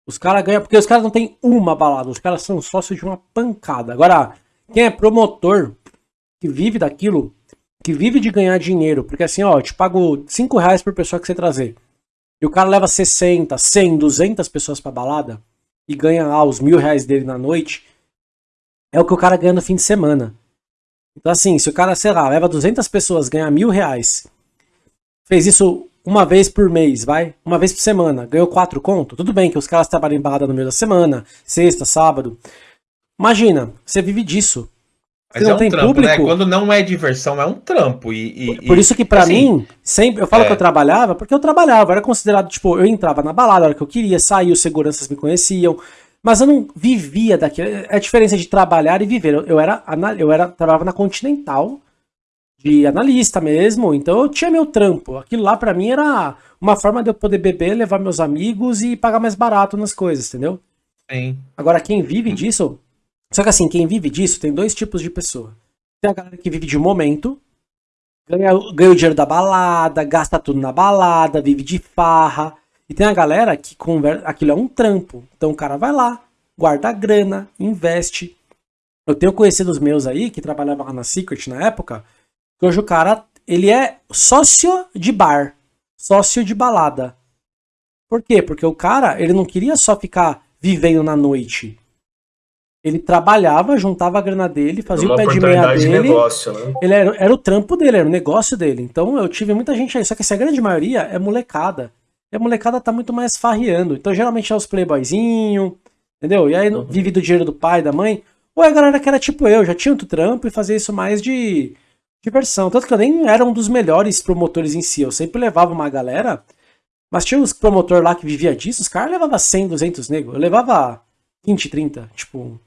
Os caras ganham, porque os caras não tem uma balada, os caras são sócios de uma pancada. Agora, quem é promotor, que vive daquilo, que vive de ganhar dinheiro, porque assim, ó, eu te pago 5 reais por pessoa que você trazer. E o cara leva 60, 100, 200 pessoas pra balada e ganha lá os mil reais dele na noite é o que o cara ganha no fim de semana. Então, assim, se o cara, sei lá, leva 200 pessoas, ganha mil reais, fez isso uma vez por mês, vai? Uma vez por semana, ganhou quatro conto, tudo bem que os caras trabalham em balada no meio da semana, sexta, sábado. Imagina, você vive disso. Mas não é um tem trampo, né? público? Quando não é diversão, é um trampo. E, e- Por isso que pra assim, mim, sempre eu falo é. que eu trabalhava, porque eu trabalhava, eu era considerado, tipo, eu entrava na balada a hora que eu queria, saía, os seguranças me conheciam, mas eu não vivia daquilo. É a diferença de trabalhar e viver. Eu, eu era, eu era, trabalhava na Continental, de analista mesmo, então eu tinha meu trampo. Aquilo lá pra mim era uma forma de eu poder beber, levar meus amigos e pagar mais barato nas coisas, entendeu? Sim. Agora, quem vive disso. Só que assim, quem vive disso tem dois tipos de pessoa. Tem a galera que vive de um momento, ganha, ganha o dinheiro da balada, gasta tudo na balada, vive de farra. E tem a galera que conversa. Aquilo é um trampo. Então o cara vai lá, guarda a grana, investe. Eu tenho conhecidos meus aí que trabalhavam lá na Secret na época, que hoje o cara, ele é sócio de bar, sócio de balada. Por quê? Porque o cara, ele não queria só ficar vivendo na noite. Ele trabalhava, juntava a grana dele, fazia uma o pé de meia oportunidade de dele. negócio, né? Ele era, era o trampo dele, era o negócio dele. Então eu tive muita gente aí. Só que essa grande maioria é molecada. E a molecada tá muito mais farreando. Então geralmente é os playboyzinho, entendeu? E aí Uhum. vive do dinheiro do pai, da mãe. Ou é a galera que era tipo eu, já tinha outro trampo e fazia isso mais de diversão. Tanto que eu nem era um dos melhores promotores em si. Eu sempre levava uma galera. Mas tinha uns promotor lá que vivia disso, os caras levavam 100, 200 negros. Eu levava 20, 30. Tipo,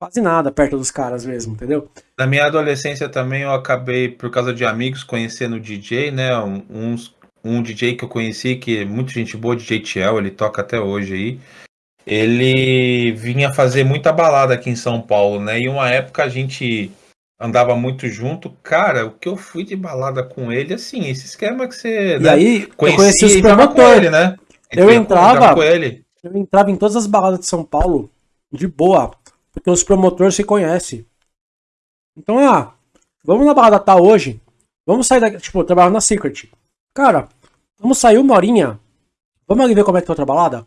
quase nada perto dos caras mesmo, entendeu? Na minha adolescência também eu acabei, por causa de amigos, conhecendo DJ, né? Um, uns- um DJ que eu conheci, que é muito gente boa, DJ Tiel, ele toca até hoje aí. Ele vinha fazer muita balada aqui em São Paulo, né? E uma época a gente andava muito junto. Cara, o que eu fui de balada com ele, assim, esse esquema que você E né, aí, eu conhecia conheci os e promotores. né? Eu entrava- com ele. Eu entrava em todas as baladas de São Paulo de boa, porque os promotores se conhecem. Então, ah, vamos na balada tal hoje. Vamos sair daqui. Tipo, eu trabalhava na Secret. Cara, vamos sair uma horinha. Vamos ali ver como é que tá outra balada?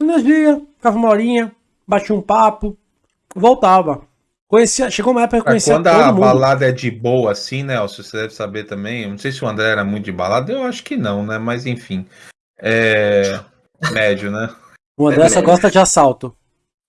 Nós ia, ficava uma horinha, batia um papo, voltava. Conhecia, chegou uma época que eu Cara, conhecia quando a mundo. balada é de boa, assim, né? Elcio, Você deve saber também. Eu não sei se o André era muito de balada, eu acho que não, né? Mas enfim. É. Médio, né? O André só gosta de assalto.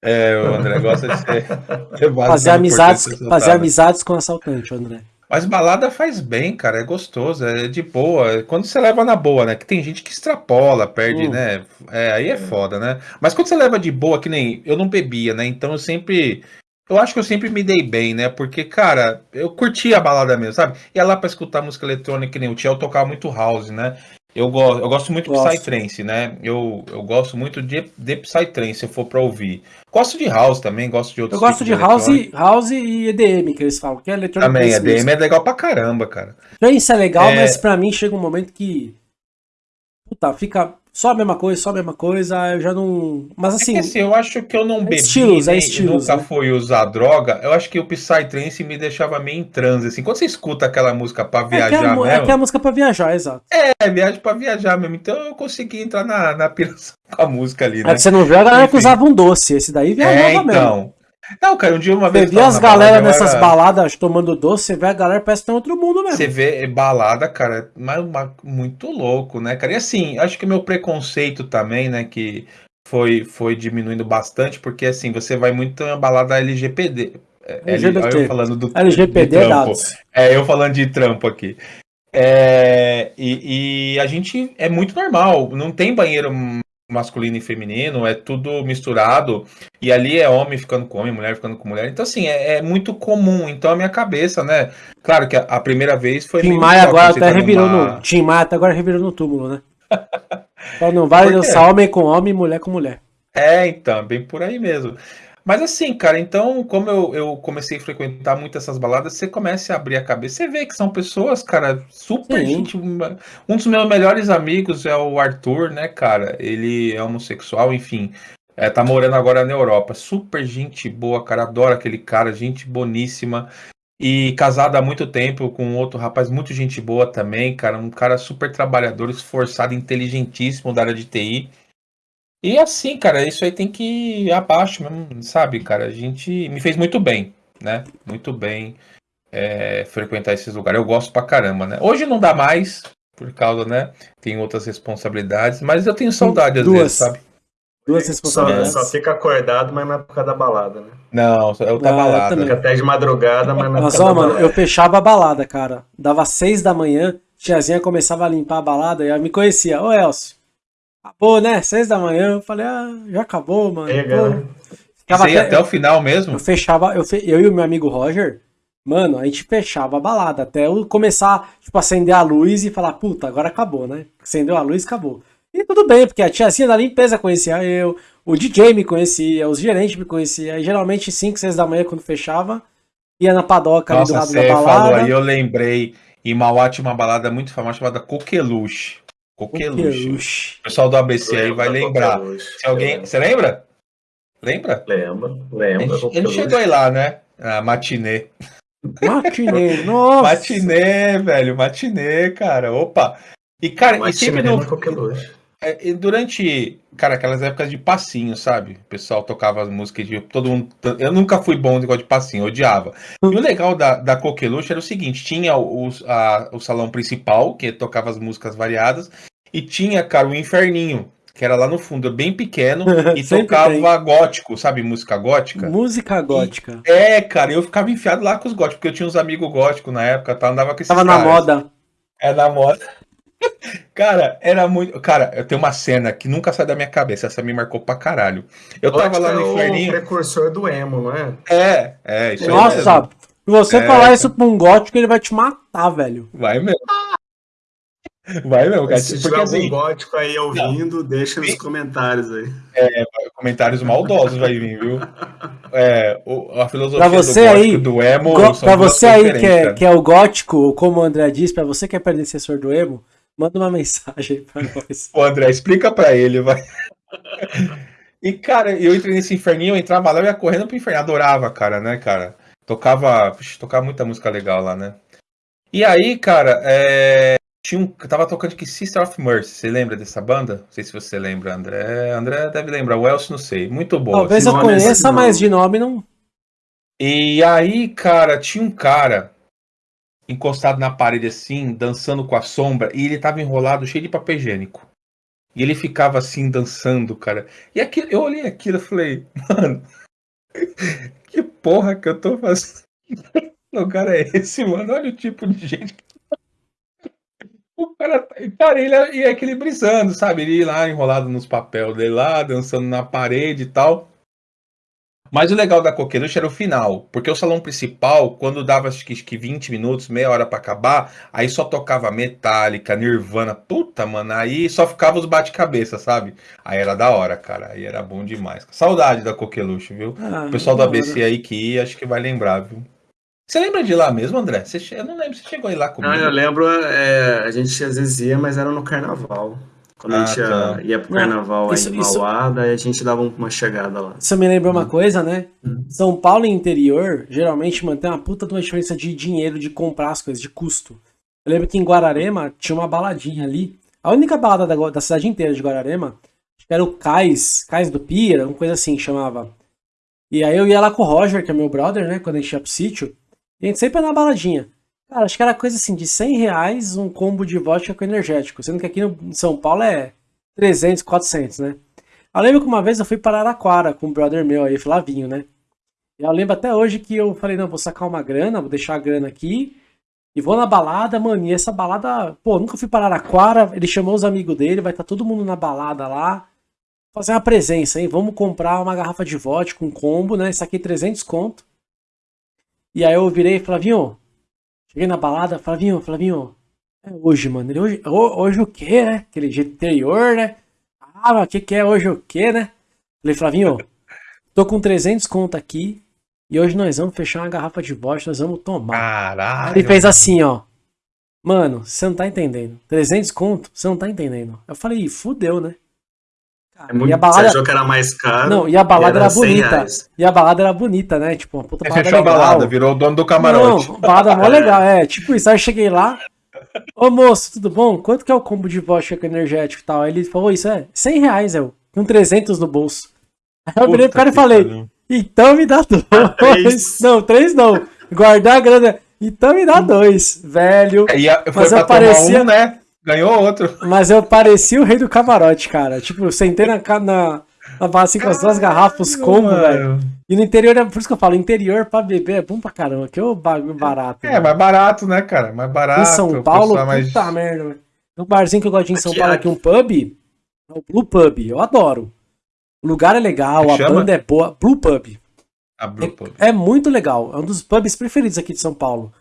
É, o André gosta de ser. (laughs) levado Fazer amizades, fazer amizades com assaltante, o André. Mas balada faz bem, cara. É gostoso, é de boa. Quando você leva na boa, né? Que tem gente que extrapola, perde, Hum. né? É, aí é foda, né? Mas quando você leva de boa, que nem eu não bebia, né? Então eu sempre. Eu acho que eu sempre me dei bem, né? Porque, cara, eu curtia a balada mesmo, sabe? Ia lá pra escutar música eletrônica, que nem o Tiel tocava muito house, né? Eu, go eu gosto muito de Gosto. Psytrance, né? Eu, eu gosto muito de, de Psytrance, se eu for pra ouvir. Gosto de house também, gosto de Eu outros gosto de tipos house, eletrônica. house e EDM, que eles falam, que é eletrônico. Também, EDM é legal pra caramba, cara. Trance é legal, É. mas pra mim chega um momento que. Puta, fica só a mesma coisa, só a mesma coisa, eu já não. Mas assim. É assim eu acho que eu não é bebi, estilos, é nem- estilos, nunca né? fui usar droga. Eu acho que o Psytrance me deixava meio em transe. Assim, quando você escuta aquela música pra É viajar é, é mesmo, é a música pra viajar, exato. é viagem pra viajar mesmo. Então eu consegui entrar na, na piração (laughs) com a música ali, É né? que você não viu a galera que usava um doce. Esse daí viajava É, mesmo. Não, cara, um dia uma Você vez. vê tava as na galera balada, nessas era- baladas tomando doce, você vê a galera parece que tá em outro mundo mesmo. Você vê balada, cara, mas uma- muito louco, né, cara? E assim, acho que meu preconceito também, né, que foi, foi diminuindo bastante, porque assim, você vai muito em balada LGPD. É, LGBT. eu falando do LGPD de trampo. dados. É, eu falando de trampo aqui. É, e, e a gente é muito normal, não tem banheiro masculino e feminino, é tudo misturado, e ali é homem ficando com homem, mulher ficando com mulher, então assim, é, é muito comum, então a minha cabeça, né, claro que a, a primeira vez foi Tim Maia agora você até tá revirou numa- no. Tim Maia até agora revirou no túmulo, né? (laughs) Só não vale dançar homem com homem, mulher com mulher. É, então, bem por aí mesmo. Mas assim, cara, então, como eu, eu comecei a frequentar muito essas baladas, você começa a abrir a cabeça, você vê que são pessoas, cara, super Sim. gente. Um dos meus melhores amigos é o Arthur, né, cara? Ele é homossexual, enfim. É, tá morando agora na Europa. Super gente boa, cara. Adoro aquele cara, gente boníssima. E casado há muito tempo com outro rapaz, muito gente boa também, cara. Um cara super trabalhador, esforçado, inteligentíssimo da área de TI. E assim, cara, isso aí tem que ir abaixo mesmo, sabe, cara? A gente me fez muito bem, né? Muito bem é, frequentar esses lugares. Eu gosto pra caramba, né? Hoje não dá mais, por causa, né? Tem outras responsabilidades, mas eu tenho saudade às Duas. vezes, sabe? Duas Só, responsabilidades. só fica acordado, mas na época da balada, né? Não, eu Ah, eu balada. também. Fica até de madrugada, mas na Mas época ó, da mano, balada. eu fechava a balada, cara. Dava seis da manhã, tiazinha começava a limpar a balada e ela me conhecia. Ô, Elcio, acabou, né? Seis da manhã. Eu falei, ah, já acabou, mano. Né? ficava ia até- até o final mesmo? Eu fechava, eu, fe- eu e o meu amigo Roger, mano, a gente fechava a balada até eu começar, tipo, acender a luz e falar, puta, agora acabou, né? Acendeu a luz, acabou. E tudo bem, porque a tiazinha da limpeza conhecia eu, o DJ me conhecia, os gerentes me conheciam. E geralmente 5, 6 da manhã, quando fechava, ia na padoca ali do Nossa, lado da você falou balada. aí, eu lembrei. Em Mauá tinha uma balada muito famosa chamada Coqueluche. Coqueluche. Coqueluche. O pessoal do ABC aí vai Lembra, lembrar. Coqueluche. Se alguém. Você lembra? Lembra? Lembra. gente, ele Coqueluche. chegou aí lá, né? A matinê. Matinê, (laughs) nossa. Matinê, velho, matinê, cara. Opa! E, cara, e sempre no, Coqueluche. É, e durante, cara, aquelas épocas de passinho, sabe? O pessoal tocava as músicas de todo mundo. Eu nunca fui bom no negócio de passinho, eu odiava. E o legal da, da Coqueluche era o seguinte: tinha o, a- o salão principal, que tocava as músicas variadas, e tinha, cara, o Inferninho, que era lá no fundo, bem pequeno, (laughs) e tocava gótico, sabe? Música gótica. Música gótica. É, cara, eu ficava enfiado lá com os góticos, porque eu tinha uns amigos góticos na época, tá? Andava com esses Tava na caras. moda. É na moda. Cara, era muito. Cara, eu tenho uma cena que nunca sai da minha cabeça. Essa me marcou pra caralho. Eu tava lá no é o inferninho. precursor do emo, não é? É, é, isso aí Nossa, mesmo. se você É. falar isso pra um gótico, ele vai te matar, velho. Vai mesmo. Vai mesmo, cara. Se Porque tiver algum assim, gótico aí ouvindo, deixa nos comentários aí. comentários maldosos vai vir, viu? É, o- a filosofia Pra você do gótico aí, do emo. Go- pra você aí que é, que é o gótico, como o André diz, pra você que é predecessor do emo, manda uma mensagem pra (laughs) nós. Ô, André, explica pra ele, vai. E, cara, eu entrei nesse inferninho, eu entrava lá, eu ia correndo pro inferno. Adorava, cara, né, cara? Tocava, puxa, tocava muita música legal lá, né? E aí, cara, é... tinha um, tava tocando que Sister of Mercy. Você lembra dessa banda? Não sei se você lembra, André. André deve lembrar. O Elcio, não sei. Muito boa. Talvez esse eu é conheça, nome. mas de nome não. E aí, cara, tinha um cara encostado na parede assim, dançando com a sombra, e ele tava enrolado, cheio de papel higiênico. E ele ficava assim, dançando, cara. E aquilo, eu olhei aquilo e falei, mano, (laughs) que porra que eu tô fazendo? (laughs) Que lugar é esse, mano? Olha o tipo de gente. (laughs) O cara, cara, ele é, é aquele brisando, sabe? Ele lá enrolado nos papéis dele lá, dançando na parede e tal. Mas o legal da Coqueluche era o final, porque o salão principal, quando dava acho que, acho que 20 minutos, meia hora pra acabar, aí só tocava Metallica, Nirvana, puta, mano, aí só ficava os bate-cabeça, sabe? Aí era da hora, cara, aí era bom demais. Saudade da Coqueluche, viu? Ah, O pessoal do hora. ABC aí que ia, acho que vai lembrar, viu? Você lembra de lá mesmo, André? Você che- Eu não lembro, você chegou aí lá comigo? Não, eu lembro, é, a gente às vezes ia, mas era no carnaval. Quando a gente ia, Ah, tá. ia pro Não, carnaval aí isso- em isso- Mauá, daí a gente dava uma chegada lá. Isso me lembra Uhum. uma coisa, né? São Paulo e interior geralmente mantém uma puta de uma diferença de dinheiro de comprar as coisas, de custo. Eu lembro que em Guararema tinha uma baladinha ali. A única balada da, da cidade inteira de Guararema era o Cais, Cais do Pira, uma coisa assim que chamava. E aí eu ia lá com o Roger, que é meu brother, né? Quando a gente ia pro sítio. E a gente sempre ia na baladinha. Cara, acho que era coisa assim de 100 reais um combo de vodka com energético. Sendo que aqui em São Paulo é 300, 400, né? Eu lembro que uma vez eu fui para Araraquara com um brother meu aí, Flavinho, né? E eu lembro até hoje que eu falei, não, vou sacar uma grana, vou deixar a grana aqui e vou na balada, mano. E essa balada, pô, nunca fui para Araraquara, ele chamou os amigos dele, vai estar todo mundo na balada lá. Fazer uma presença, hein? Vamos comprar uma garrafa de vodka com combo, né? Saquei 300 conto. E aí eu virei, Flavinho, cheguei na balada, Flavinho, Flavinho, é hoje, mano. Ele, hoje, ho- hoje o quê, né? Aquele jeito interior, né? Ah, o que, que é hoje o quê, né? Falei, Flavinho, tô com 300 conto aqui e hoje nós vamos fechar uma garrafa de vodka, nós vamos tomar. Caralho. Ele fez assim, ó. Mano, você não tá entendendo. 300 conto? Você não tá entendendo. Eu falei, fudeu, né? Cara, É muito, e a Você balada, achou que era mais caro? Não, e a balada era era 100 bonita. reais. e a balada era bonita, né? Tipo, uma puta balada fechou a legal. balada, virou o dono do camarote. Não, balada mó (laughs) legal, é. Tipo isso, aí eu cheguei lá. Ô moço, tudo bom? Quanto que é o combo de vodka com energético e tal? Aí ele falou, isso é 100 reais, eu. Com 300 no bolso. Aí eu virei pro cara e falei, então me dá dois. (laughs) três. Não, três não. Guardar a grana. Então me dá dois, velho. E a- foi Mas pra eu parecia- tomar um, né? Ganhou outro. Mas eu parecia o rei do camarote, cara. Tipo, eu sentei na, na, na barra assim com as duas garrafas combo, velho. E no interior, é por isso que eu falo, interior pra beber é bom pra caramba, que é o bagulho barato. É, velho. mais barato, né, cara? Mais barato. Em São Paulo, mais- puta merda, velho. Um barzinho que eu gosto de ir em São Aqui- Paulo, aqui um pub, é o Blue Pub, eu adoro. O lugar é legal, a Chama? banda é boa. Blue Pub. A Blue Pub. É muito legal, é um dos pubs preferidos aqui de São Paulo.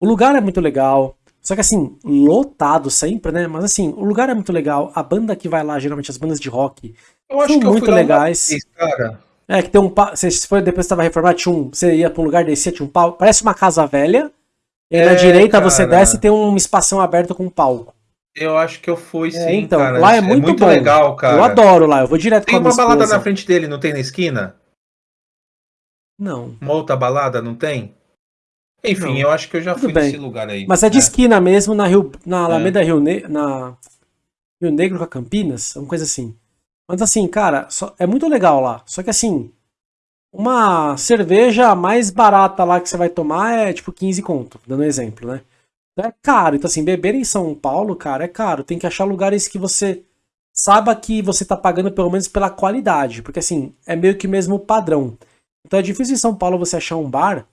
O lugar é muito legal, só que assim, lotado sempre, né? Mas assim, o lugar é muito legal, a banda que vai lá, geralmente as bandas de rock, Eu acho são que eu muito legais. vez, cara. É, que tem um pau. Você se for depois você tava reformado, tinha um. Você ia pra um lugar descia, tinha um pau. Parece uma casa velha. E aí na É, direita você cara. desce e tem um espação aberto com um palco. Eu acho que eu fui É, sim, então, cara. lá é muito bom. legal, cara. Eu adoro lá, eu vou direto Tem com a minha uma balada na frente dele, não tem na esquina? Não. Uma outra balada, não tem? Enfim, Não. eu acho que eu já Tudo fui bem. nesse lugar aí. Mas é de É. esquina mesmo, na Rio, na Alameda Rio, ne na Rio Negro com a Campinas, uma coisa assim. Mas assim, cara, só- é muito legal lá. Só que assim, uma cerveja mais barata lá que você vai tomar é tipo 15 conto, dando um exemplo, né? Então é caro. Então assim, beber em São Paulo, cara, é caro. Tem que achar lugares que você saiba que você tá pagando pelo menos pela qualidade. Porque assim, é meio que mesmo padrão. Então é difícil em São Paulo você achar um bar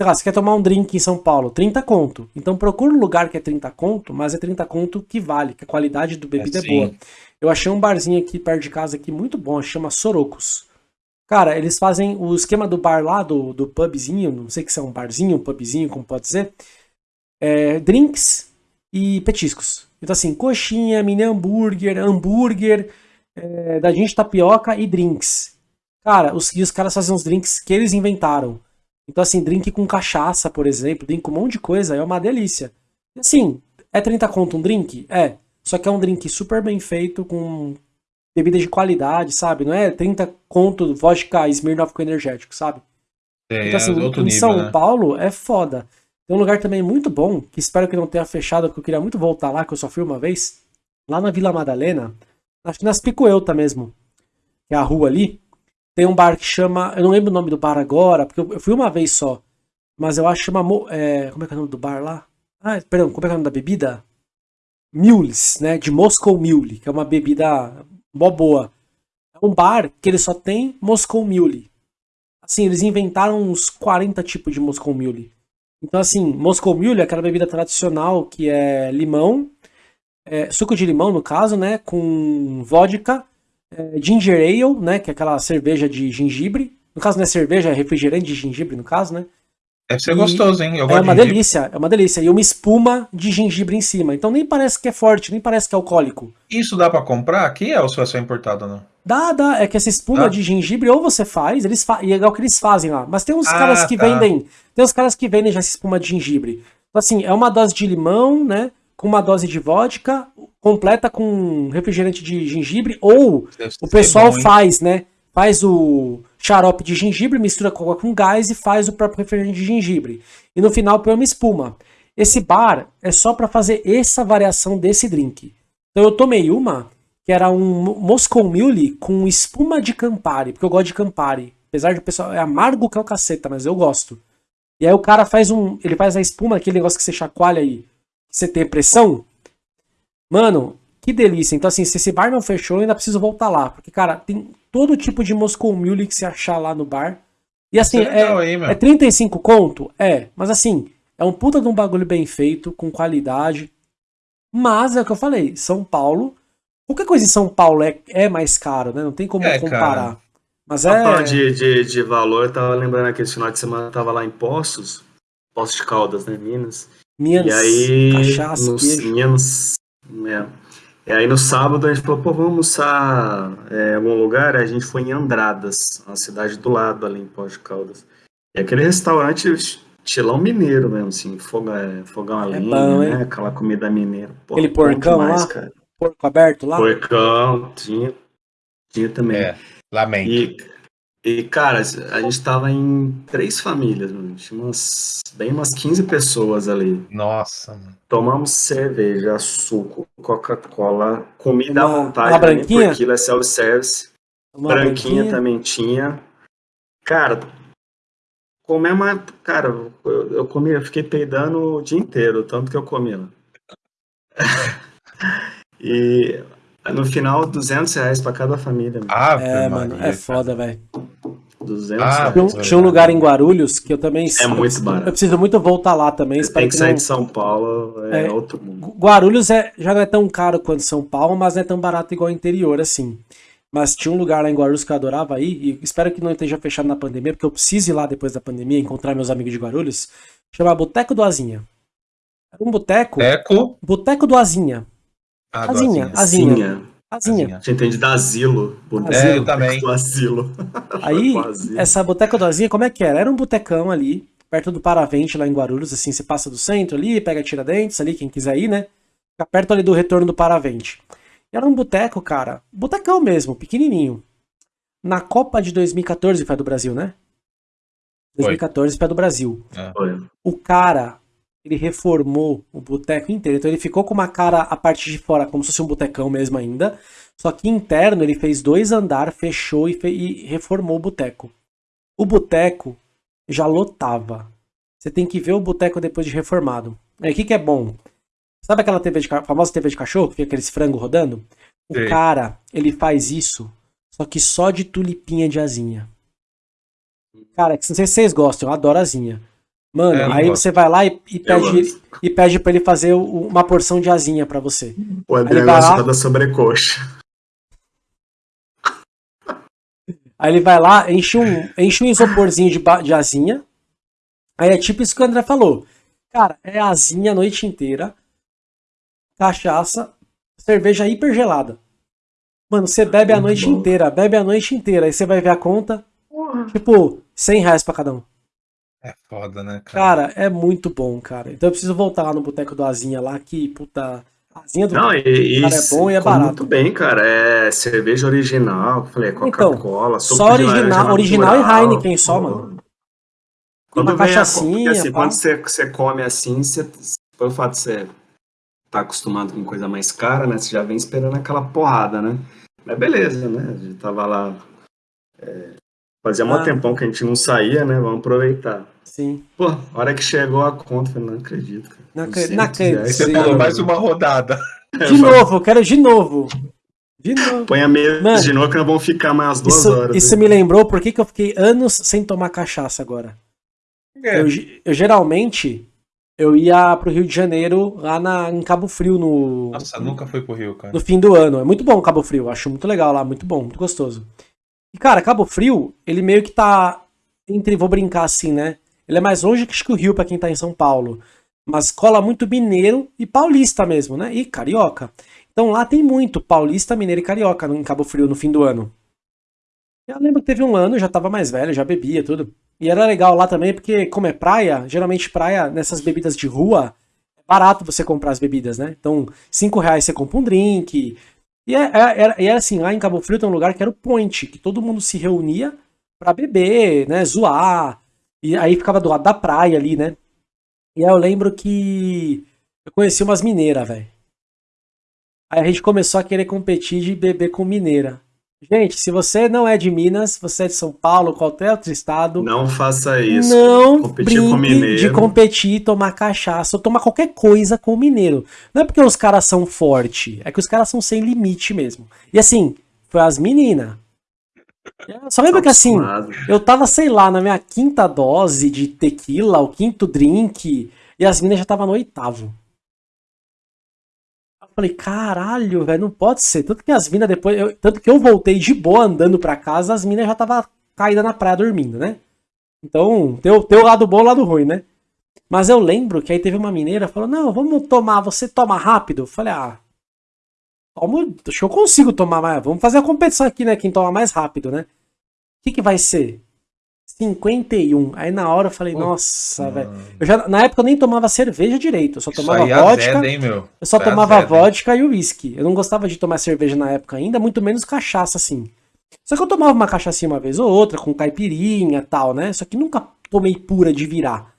sei lá, você quer tomar um drink em São Paulo, 30 conto. Então procura um lugar que é 30 conto, mas é 30 conto que vale, que a qualidade do bebida é, sim. boa. Eu achei um barzinho aqui perto de casa aqui muito bom, chama Sorocos. Cara, eles fazem o esquema do bar lá, do, do pubzinho, não sei se é um barzinho, um pubzinho, como pode ser, é, drinks e petiscos. Então assim, coxinha, mini hambúrguer, hambúrguer, é, da gente tapioca e drinks. Cara, os, e os caras fazem uns drinks que eles inventaram. Então, assim, drink com cachaça, por exemplo, drink com um monte de coisa, é uma delícia. Assim, é 30 conto um drink? É. Só que é um drink super bem feito, com bebida de qualidade, sabe? Não é 30 conto vodka Smirnoff com energético, sabe? É, Então, assim, é outro em nível, São né? Paulo é foda. Tem um lugar também muito bom, que espero que não tenha fechado, porque eu queria muito voltar lá, que eu só fui uma vez. Lá na Vila Madalena, acho que nas Picoelta mesmo, que é a rua ali, tem um bar que chama. Eu não lembro o nome do bar agora, porque eu fui uma vez só. Mas eu acho que chama. É, como é que é o nome do bar lá? Ah, perdão, como é que é o nome da bebida? Mules, né? De Moscow Mule, que é uma bebida mó boa. É um bar que ele só tem Moscow Mule. Assim, eles inventaram uns 40 tipos de Moscow Mule. Então, assim, Moscow Mule é aquela bebida tradicional que é limão, é, suco de limão, no caso, né? Com vodka, é, ginger ale, né? Que é aquela cerveja de gengibre. No caso, não é cerveja, é refrigerante de gengibre, no caso, né? Deve ser E gostoso, hein? Eu É uma de delícia, é uma delícia. E uma espuma de gengibre em cima. Então nem parece que é forte, nem parece que é alcoólico. Isso dá pra comprar aqui ou só é só importado não? Dá, dá. É que essa espuma Dá? de gengibre ou você faz, eles fa e é igual que eles fazem lá. Mas tem uns Ah, caras que tá. vendem. Tem uns caras que vendem já essa espuma de gengibre. Então, assim, é uma dose de limão, né? Com uma dose de vodka, completa com refrigerante de gengibre, ou Deve o pessoal bom, faz, né? Faz o xarope de gengibre, mistura com com gás e faz o próprio refrigerante de gengibre. E no final põe uma espuma. Esse bar é só pra fazer essa variação desse drink. Então eu tomei uma que era um Mo- Moscow Mule com espuma de Campari, porque eu gosto de Campari. Apesar de o pessoal é amargo que é o caceta, mas eu gosto. E aí o cara faz um, ele faz a espuma, aquele negócio que você chacoalha aí, você tem pressão. Mano, que delícia. Então assim, se esse bar não fechou, eu ainda preciso voltar lá, porque cara, tem todo tipo de Moscow Mule que você achar lá no bar. E assim, é legal, é, hein, é 35 conto? É, mas assim, é um puta de um bagulho bem feito, com qualidade. Mas é o que eu falei, São Paulo, qualquer coisa em São Paulo é, é mais caro, né? Não tem como É, comparar. cara. Mas é. falando de, de, de valor, eu tava lembrando aquele final de semana, eu tava lá em Poços, Poços de Caldas, né, Minas. Minas, E aí, cachaça, queijo. Minas, é. E aí no sábado a gente falou, pô, vamos almoçar é, em algum lugar? A gente foi em Andradas, uma cidade do lado ali em Poços de Caldas. E aquele restaurante estilão mineiro mesmo, assim, fogão, é, fogão a É lenha, bom, né? Aquela comida mineira. Pô, Aquele porcão demais, lá? cara. Porco aberto lá? Porcão, tinha, tinha também. É, lamento. E, e, cara, a gente tava em três famílias, mano. Tinha umas, bem umas 15 pessoas ali. Nossa, mano. Tomamos cerveja, suco, Coca-Cola, comida à Uma- vontade, uma né? branquinha? por quilo é self-service. Uma Branquinha também tinha. Cara, comer uma. Cara, eu, eu comi, eu fiquei peidando o dia inteiro, tanto que eu comi lá. (laughs) e no final, 200 reais pra cada família. mano. Ave É, mano, é foda, velho. 200 Ah, reais. Tinha, um- lugar em Guarulhos que eu também. É muito eu preciso- barato. Eu preciso muito voltar lá também. Tem que que sair não. de São Paulo, é, É. outro mundo. Guarulhos é, já não é tão caro quanto São Paulo, mas não é tão barato igual o interior, assim. Mas tinha um lugar lá em Guarulhos que eu adorava ir, e espero que não esteja fechado na pandemia, porque eu preciso ir lá depois da pandemia, encontrar meus amigos de Guarulhos. Chama Boteco do Azinha. Era um boteco. Eco. Boteco do Azinha. Ah, Azinha, Azinha. Azinha. Azinha. Azinha. A gente entende da asilo. Bonito. É, eu também. Do asilo. (laughs) Aí, essa boteca do Azinha, como é que era? Era um botecão ali, perto do Paravente, lá em Guarulhos, assim, você passa do centro ali, pega Tiradentes ali, quem quiser ir, né? Fica perto ali do retorno do Paravente. E era um boteco, cara, botecão mesmo, pequenininho. Na Copa de 2014 foi a do Brasil, né? Foi. 2014 foi a do Brasil. Foi. O cara, ele reformou o boteco inteiro. Então ele ficou com uma cara a parte de fora, como se fosse um botecão mesmo ainda. Só que interno ele fez dois andar, fechou e, fe- e reformou o boteco. O boteco já lotava. Você tem que ver o boteco depois de reformado. Aí o que, que é bom? Sabe aquela TV de, famosa TV de cachorro que fica aqueles frango rodando? O Sei. cara, ele faz isso, só que só de tulipinha de asinha. Cara, não sei se vocês gostam, eu adoro asinha. Mano, É, aí gosto. você vai lá e, e pede, e pede pra ele fazer uma porção de asinha pra você. O André Ele vai gosta lá- da sobrecoxa. Aí ele vai lá, enche um, enche um isoporzinho de, de asinha. Aí é tipo isso que o André falou. Cara, é asinha a noite inteira. Cachaça, cerveja hiper gelada. Mano, você bebe a noite inteira, bebe a noite inteira. Aí você vai ver a conta, tipo, 100 reais pra cada um. É foda, né, cara? Cara, é muito bom, cara. Então eu preciso voltar lá no boteco do Azinha lá, que, puta. Azinha do. Não, e, e Cara, é bom e é barato. muito bem, cara. É cerveja original, eu falei, é Coca-Cola, suco só original- original e natural. Heineken só, mano. Quando Uma vem a, assim, pá. quando você, você come assim, você, pelo fato de você tá acostumado com coisa mais cara, né? Você já vem esperando aquela porrada, né? Mas beleza, né? A gente tava lá. é, fazia mó Ah. tempão que a gente não saía, né? Vamos aproveitar. Sim. Pô, a hora que chegou a conta, eu falei, não acredito, cara. Não acre- 200 não acredito. reais. Aí você Sim. falou mais uma rodada. (laughs) De novo, eu quero de novo. De novo. Põe a mesa Mano, de novo que nós vamos ficar mais umas duas Isso, horas. isso né? me lembrou por que que eu fiquei anos sem tomar cachaça agora. É. Eu, ge- eu geralmente eu ia pro Rio de Janeiro lá na, em Cabo Frio no, Nossa, nunca fui pro Rio, cara. no fim do ano. É muito bom Cabo Frio, acho muito legal lá, muito bom, muito gostoso. E cara, Cabo Frio, ele meio que tá entre, vou brincar assim, né? Ele é mais longe que o Rio pra quem tá em São Paulo, mas cola muito mineiro e paulista mesmo, né? E carioca. Então lá tem muito paulista, mineiro e carioca em Cabo Frio no fim do ano. Eu lembro que teve um ano, eu já tava mais velho, já bebia tudo. E era legal lá também, porque como é praia, geralmente praia, nessas bebidas de rua, é barato você comprar as bebidas, né? Então, 5 reais você compra um drink. E é, é, era, era assim, lá em Cabo Frio tem um lugar que era o Point, que todo mundo se reunia pra beber, né? Zoar. E aí ficava do lado da praia ali, né? E aí eu lembro que eu conheci umas mineiras, velho. Aí a gente começou a querer competir de beber com mineira. Gente, se você não é de Minas, você é de São Paulo, qualquer outro estado. Não faça isso. Não competir com mineiro. de competir, tomar cachaça ou tomar qualquer coisa com mineiro. Não é porque os caras são fortes, é que os caras são sem limite mesmo. E assim, foi as meninas. Só lembra que assim, Acostumado. eu tava, sei lá, na minha quinta dose de tequila, o quinto drink, e as minas já tava no oitavo. Falei, caralho, velho, não pode ser. Tanto que as minas depois. eu- tanto que eu voltei de boa andando pra casa, as minas já tava caída na praia dormindo, né? Então, tem o, tem o lado bom e o lado ruim, né? Mas eu lembro que aí teve uma mineira falou: Não, vamos tomar, você toma rápido? Eu falei: Ah, tomo, acho que eu consigo tomar mais. Vamos fazer a competição aqui, né? Quem toma mais rápido, né? O que, que vai ser? 51. Aí na hora eu falei: Nossa, velho. Eu já, na época eu nem tomava cerveja direito, eu só Isso tomava aí vodka. azeda, hein, meu? Eu só Isso aí tomava azeda, vodka e uísque. Eu não gostava de tomar cerveja na época ainda, muito menos cachaça assim. Só que eu tomava uma cachaça uma vez ou outra, com caipirinha e tal, né? Só que nunca tomei pura de virar.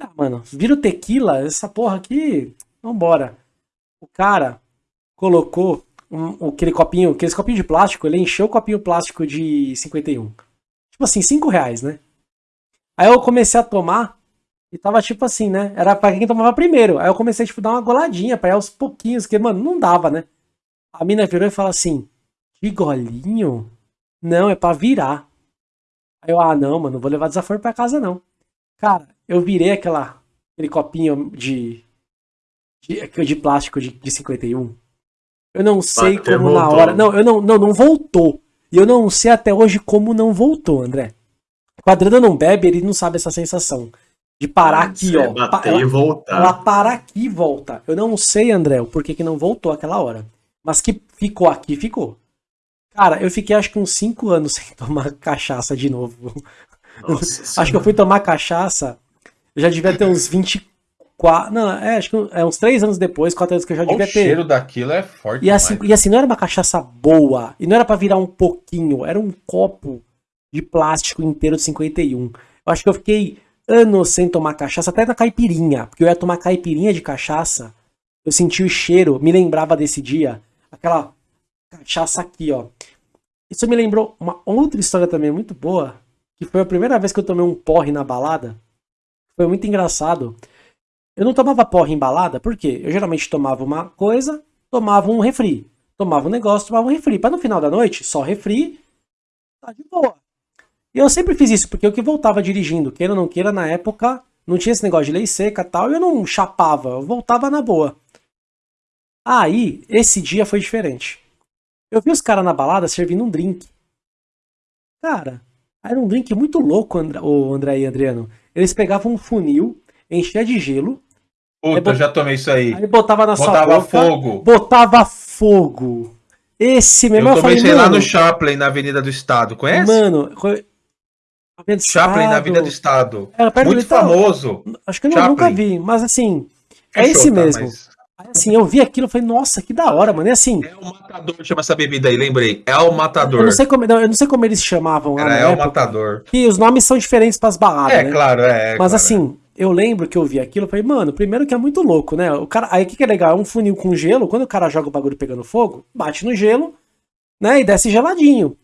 Ah, mano, vira o tequila, essa porra aqui, vambora. O cara colocou um- aquele copinho, aquele copinho de plástico, ele encheu o copinho plástico de 51. Tipo assim, 5 reais, né? Aí eu comecei a tomar e tava tipo assim, né? Era pra quem tomava primeiro. Aí eu comecei tipo, a dar uma goladinha pra ir aos pouquinhos, que, mano, não dava, né? A mina virou e falou assim: Que golinho? Não, é pra virar. Aí eu, ah, não, mano, não vou levar desaforo pra casa, não. Cara, eu virei aquela, aquele copinho de, de, de plástico de, de 51. Eu não sei Bateu, como na voltou. hora. Não, eu não, não, não voltou. E eu não sei até hoje como não voltou, André. O Adriano não bebe, ele não sabe essa sensação. De parar aqui, ó. Bater Pa- e ela, voltar. ela para aqui e volta. Eu não sei, André, o porquê que não voltou aquela hora. Mas que ficou aqui, ficou. Cara, eu fiquei acho que uns 5 anos (laughs) sem tomar cachaça de novo. Nossa (laughs) Acho que eu fui tomar cachaça, eu já devia ter uns 24. Não, é, acho que é uns 3 anos depois, 4 anos que eu já devia O ter. cheiro daquilo é forte E assim, demais. e assim, não era uma cachaça boa, e não era pra virar um pouquinho, era um copo de plástico inteiro de 51. Eu acho que eu fiquei anos sem tomar cachaça, até na caipirinha, porque eu ia tomar caipirinha de cachaça, eu senti o cheiro, me lembrava desse dia, aquela cachaça aqui, ó. Isso me lembrou uma outra história também muito boa, que foi a primeira vez que eu tomei um porre na balada. Foi muito engraçado. Eu não tomava porre em balada, por quê? Eu geralmente tomava uma coisa, tomava um refri. Tomava um negócio, tomava um refri. Pra no final da noite, só refri, tá de boa. E eu sempre fiz isso, porque eu que voltava dirigindo, queira ou não queira, na época, não tinha esse negócio de lei seca tal, e eu não chapava, eu voltava na boa. Aí, esse dia foi diferente. Eu vi os caras na balada servindo um drink. Cara, era um drink muito louco, André, o André e Adriano. Eles pegavam um funil, enchia de gelo, Puta, eu já tomei isso aí. aí botava na sua Botava boca, fogo. botava fogo. Esse mesmo Eu eu, tomei falei, isso aí lá no Chaplin, na Avenida do Estado. Conhece? mano, Avenida Chaplin, na. Avenida do Estado. Muito famoso. Acho que eu Chaplin. nunca vi, mas assim, é Fechou, esse tá, mesmo. mas Aí, assim, eu vi aquilo e falei, nossa, que da hora, mano. E assim, É o Matador, chama essa bebida aí, lembrei. É o Matador. eu não sei como, não, eu não sei como eles chamavam Era É o Matador. que os nomes são diferentes pras baladas, É, né? claro, é. é Mas claro, assim, eu lembro que eu vi aquilo e falei, mano, primeiro que é muito louco, né? O cara, aí o que, que é legal? É um funil com gelo, quando o cara joga o bagulho pegando fogo, bate no gelo, né? E desce geladinho.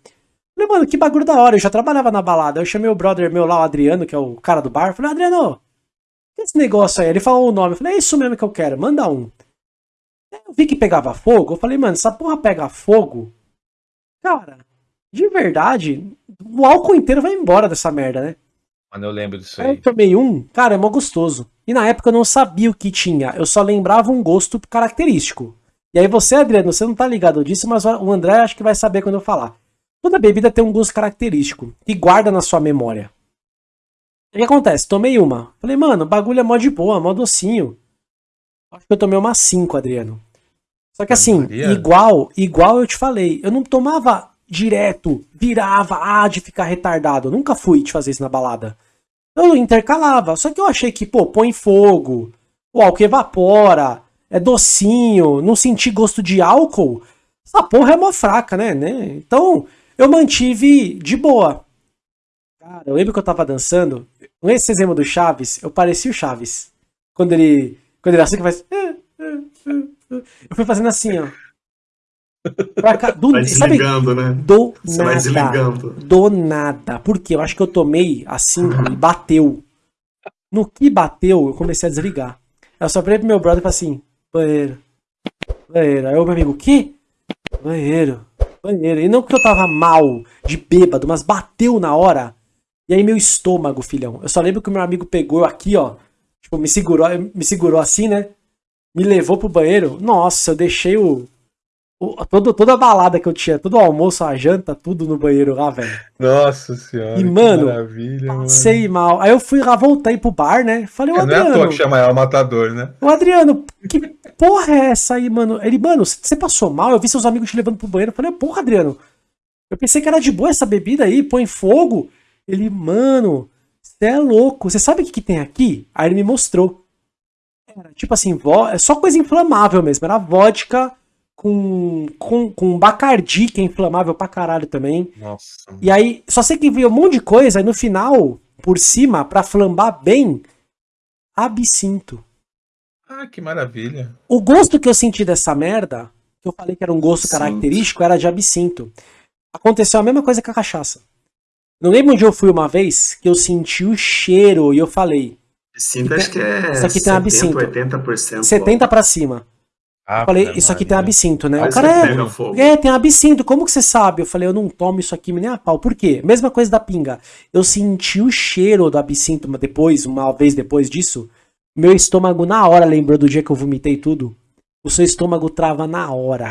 Falei, mano, que bagulho da hora. Eu já trabalhava na balada. Eu chamei o brother meu lá, o Adriano, que é o cara do bar. Falei, Adriano, que é esse negócio aí? Ele falou o nome. Eu falei, é isso mesmo que eu quero, manda um. Eu vi que pegava fogo. Eu falei, mano, essa porra pega fogo. Cara, de verdade, o álcool inteiro vai embora dessa merda, né? Mano, eu lembro disso Aí tomei um, cara, é mó gostoso. E na época eu não sabia o que tinha, eu só lembrava um gosto característico. E aí você, Adriano, você não tá ligado disso, mas o André acho que vai saber quando eu falar. Toda bebida tem um gosto característico, que guarda na sua memória. O que acontece? Tomei uma. Falei, mano, bagulho é mó de boa, mó docinho. Acho que eu tomei uma 5, Adriano. Só que assim, Maria. igual, igual eu te falei, eu não tomava direto, virava, ah, de ficar retardado. Eu nunca fui de fazer isso na balada. Eu intercalava. Só que eu achei que, pô, põe fogo, o álcool evapora, é docinho, não senti gosto de álcool, essa porra é mó fraca, né? né? Então, eu mantive de boa. Cara, eu lembro que eu tava dançando, nesse exemplo do Chaves, eu parecia o Chaves. Quando ele, quando ele assim que faz... (laughs) Eu fui fazendo assim, ó. Cá, do, vai desligando, sabe? né? Do Você nada. Vai desligando. Do nada. Porque eu acho que eu tomei assim e bateu. No que bateu, eu comecei a desligar. Eu só falei pro meu brother e falei assim: banheiro. Banheiro. Aí o meu amigo, o quê? Banheiro. Banheiro. E não que eu tava mal, de bêbado, mas bateu na hora. E aí meu estômago, filhão. Eu só lembro que o meu amigo pegou aqui, ó. Tipo, me segurou, me segurou assim, né? Me levou pro banheiro. Nossa, eu deixei o, todo, toda a balada que eu tinha, todo o almoço, a janta, tudo no banheiro lá, velho. Nossa senhora. E, mano, passei mano. mal. Aí eu fui lá, voltei pro bar, né? Falei, o é, Adriano. Não é à toa que chama ela matador, né? O Adriano, que porra é essa aí, mano? Ele, mano, você passou mal? Eu vi seus amigos te levando pro banheiro. Eu falei, porra, Adriano. Eu pensei que era de boa essa bebida aí, põe fogo. Ele, mano, você é louco. Você sabe o que, que tem aqui? Aí ele me mostrou. Era tipo assim, vo... é só coisa inflamável mesmo. Era vodka com, com, com Bacardi, que é inflamável pra caralho também. Nossa. E aí, só sei que vi um monte de coisa, aí no final, por cima, pra flambar bem, absinto. Ah, que maravilha. O gosto que eu senti dessa merda, que eu falei que era um gosto característico, era de absinto. Aconteceu a mesma coisa com a cachaça. Não lembro onde eu fui uma vez que eu senti o cheiro e eu falei. Absinto acho que é. Isso aqui 70, tem absinto. 80%. 70 para cima. Ah, falei, isso aqui tem absinto, né? o cara é, é, tem absinto, como que você sabe? Eu falei, eu não tomo isso aqui nem a pau. Por quê? Mesma coisa da pinga. Eu senti o cheiro do absinto depois, uma vez depois disso. Meu estômago na hora lembrou do dia que eu vomitei tudo. O seu estômago trava na hora.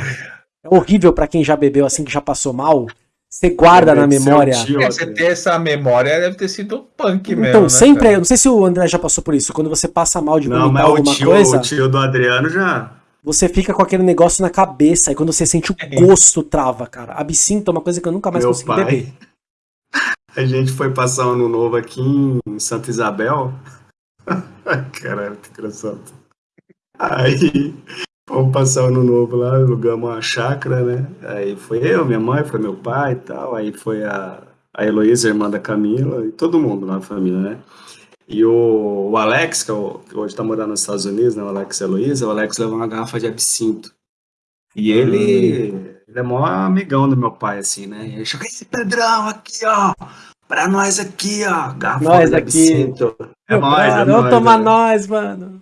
É horrível para quem já bebeu assim, que já passou mal. Você guarda na memória. Tio, é, você ter essa memória deve ter sido punk então, mesmo. Então, né, sempre. Cara? Eu não sei se o André já passou por isso. Quando você passa mal de vomitar não, mas alguma o tio, coisa. O tio do Adriano já você fica com aquele negócio na cabeça e quando você sente o é. gosto trava, cara. Absinto é uma coisa que eu nunca mais Meu consegui pai, beber. (laughs) A gente foi passar ano novo aqui em Santa Isabel. (laughs) Caralho, que engraçado. Aí fomos passar ano novo lá, alugamos uma chácara, né? Aí foi eu, minha mãe, foi meu pai e tal. Aí foi a, a Heloísa, irmã da Camila, e todo mundo na família, né? E o, o Alex, que, é o, que hoje está morando nos Estados Unidos, né, o Alex e a Heloísa, o Alex levou uma garrafa de absinto. E ele, hum. ele é maior amigão do meu pai, assim, né? E ele chegou, esse Pedrão aqui, ó, pra nós aqui, ó, garrafa nós de absinto. É nóis, é Vamos tomar é. nós, mano.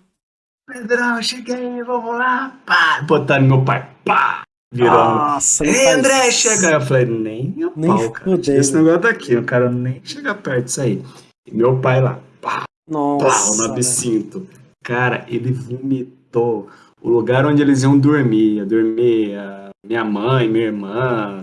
Pedrão, cheguei, vamos lá, pá, botando meu pai, pá, virando. Nossa, Ei, André, chega. Eu falei, nem nem pau, cara. Esse negócio daqui, o cara nem chega perto disso aí. E meu pai lá, Nossa, pá, no absinto. Cara, ele vomitou. O lugar onde eles iam dormir, ia dormir a minha mãe, minha irmã,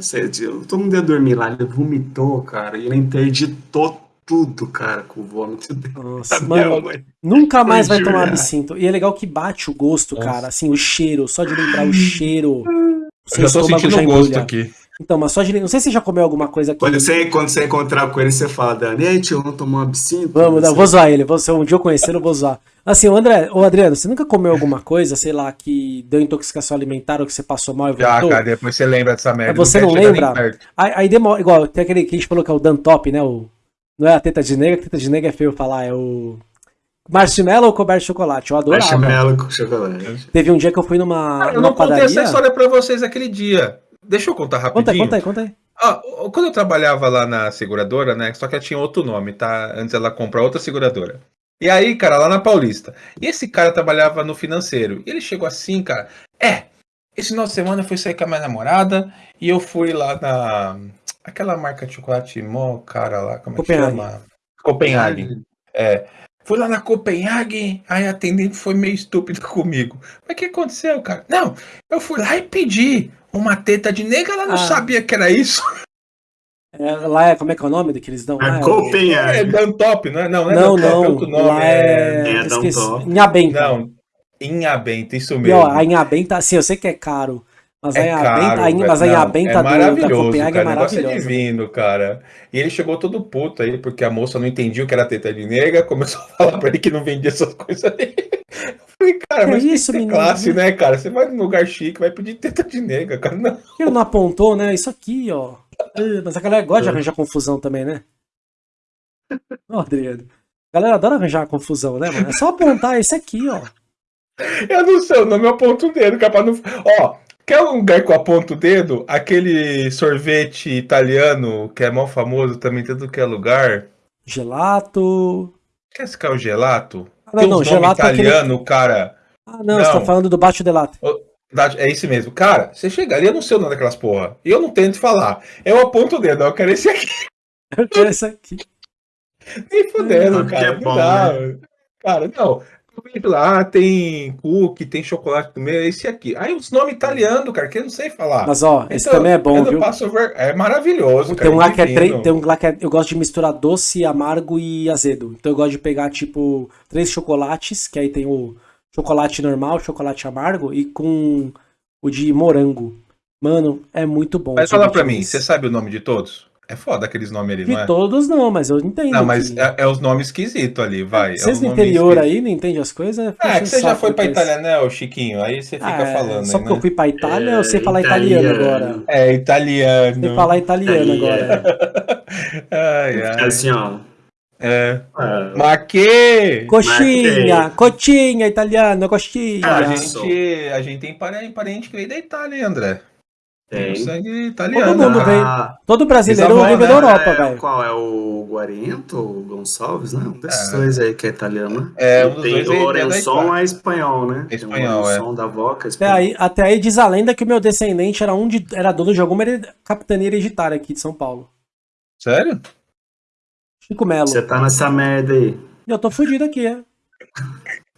todo mundo ia dormir lá. Ele vomitou, cara, e ele interditou tudo, cara, com o vômito. (laughs) Nossa, mano, nunca mais vai tomar absinto. E é legal que bate o gosto, Nossa. cara, assim, o cheiro, só de lembrar o cheiro. (laughs) Eu já tô sentindo o gosto aqui. Então, mas só de. Não sei se você já comeu alguma coisa aqui. Quando você, quando você encontrar com ele, você fala, Dani, ei, tio, vamos tomar um absinto? Vamos, não, vou zoar ele. Se um dia eu conhecer, eu vou zoar. Assim, o André, o Adriano, você nunca comeu alguma coisa, sei lá, que deu intoxicação alimentar ou que você passou mal e voltou? Já, cara, depois você lembra dessa merda. Você não, não lembra? Aí, aí, demora. Igual, tem aquele que a gente falou que é o Dan Top, né? O, não é a teta de nega, a teta de nega é feio falar, é o. Marshmallow ou coberto de chocolate? Eu adorava. Marshmallow com chocolate. Teve um dia que eu fui numa. Cara, eu numa não padaria. contei essa história pra vocês aquele dia. Deixa eu contar rapidinho. Conta aí, conta aí, conta aí. Ah, quando eu trabalhava lá na seguradora, né? Só que ela tinha outro nome, tá? Antes ela comprar outra seguradora. E aí, cara, lá na Paulista. E esse cara trabalhava no financeiro. E ele chegou assim, cara. É, esse final de semana eu fui sair com a minha namorada e eu fui lá na. Aquela marca de chocolate mó cara lá, como é que chama? Copenhague. É. Fui lá na Copenhague, aí a atendente foi meio estúpida (laughs) comigo. Mas o que aconteceu, cara? Não, eu fui lá e pedi uma teta de nega, ela não ah. sabia que era isso. É, lá é, como é que é o nome que eles dão? É Copenhague. É Dantop, não é? Não, não, é não, Dantop, não. É outro nome. Lá é, é Dantop. Inhabenta. Não, Inhabenta, isso mesmo. E, ó, a Inhabenta, assim, eu sei que é caro, Mas É aí a caro, benta, aí- velho. mas a Não, é do, da maravilhoso, Copenhague é cara. O negócio é maravilhosa. divino, cara. E ele chegou todo puto aí, porque a moça não entendia o que era teta de nega, começou a (laughs) falar pra ele que não vendia essas coisas aí. Eu falei, cara, Que mas tem que isso, ter menino? classe, né, cara? Você vai num lugar chique, vai pedir teta de nega, cara. Não. Ele não apontou, né? Isso aqui, ó. Ah, Mas a galera gosta de arranjar confusão também, né? Ó, Adriano. A galera adora arranjar confusão, né, mano? É só apontar esse aqui, ó. Eu não sei o nome, eu aponto o dedo, capaz não. Ó, quer um lugar que eu aponto o dedo? Aquele sorvete italiano que é mó famoso também, tudo que é lugar. Gelato. Quer é o gelato? Ah, não, Tem não, gelato é aquele. italiano, cara. Ah, não, você tá Não. falando do baixo delato. É esse mesmo. Cara, você chega ali, eu não sei o nome daquelas porra. E eu não tento falar. Eu aponto o dedo, eu quero esse aqui. Eu quero esse aqui. Nem fudendo, Porque cara. é não bom, dá. Cara, não. Lá, tem cookie, tem chocolate no meio, é esse aqui. Aí os nomes italianos, cara, que eu não sei falar. Mas ó, esse Então, também é bom, viu? ver... É maravilhoso, cara. Tem um lá que é três. Tem um lá que é, eu gosto de misturar doce, amargo e azedo. Então eu gosto de pegar, tipo, três chocolates, que aí tem o chocolate normal, chocolate amargo, e com o de morango. Mano, é muito bom. Mas fala pra mim, você sabe o nome de todos? É foda aqueles nomes ali, De não é? todos não, mas eu entendo. Não, mas que- é, é os nomes esquisitos ali, vai. Vocês é no os nomes interior esquisitos. aí não entendem as coisas? Ah, é que você já foi pra Itália, né, ô Chiquinho? Aí você fica falando Só aí, porque eu né? fui pra Itália, eu sei É, falar italiano italiano. agora. É, italiano. Sei falar italiano Italiano. agora. (laughs) Ai, É ai. assim, ó. É. é, Mas que... Coxinha, coxinha italiano, coxinha. A Ah, gente, a gente tem parente, parente que veio da Itália, hein, André? Tem tem. sangue italiano. Todo mundo veio. Ah, Todo brasileiro vive né? da Europa, é, velho. Qual é o Guarento, o Gonçalves, né? Um desses É. dois aí que é italiano. né? É, um dos tem dois o é- é é espanhol, né? É Tem o espanhol, é. Lourençon da Voca é Até espanhol. aí, até aí diz a lenda que o meu descendente era um de, era dono de alguma hered- capitania hereditária aqui de São Paulo. Sério? Chico Melo. Você tá nessa merda aí. Eu tô fudido aqui, é. (laughs)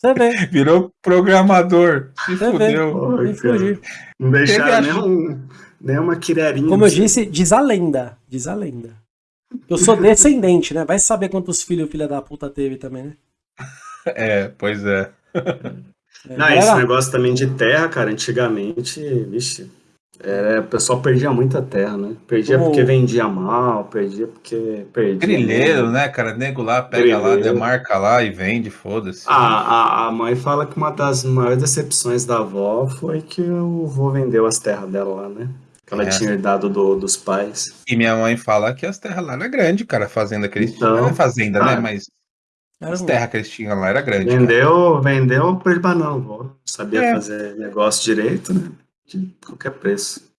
Você vê. (laughs) Virou programador. Se Você fudeu. Nem fugir. Não deixaram Teve a- nenhum, nenhuma quirerinha. Como eu você. disse, diz a lenda. Diz a lenda. Eu sou descendente, né? Vai saber quantos filhos o filho da puta teve também, né? (laughs) É, pois é. É, Não, esse galera, negócio também de terra, cara, antigamente, vixe, era, o pessoal perdia muita terra, né? Perdia Como- porque vendia mal, perdia porque perdia. Grileiro, né, cara? Nego lá, pega lá, demarca lá e vende, foda-se. A, a, a mãe fala que uma das maiores decepções da avó foi que o vô vendeu as terras dela lá, né? Que ela É. tinha herdado do, dos pais. E minha mãe fala que as terras lá eram grandes, cara. A fazenda que eles Então, tinham. Não é fazenda, né? ah, Mas as terras que eles tinham lá era grande. cara. Vendeu, vendeu por banão, vô. Não sabia É. fazer negócio direito, né? De qualquer preço.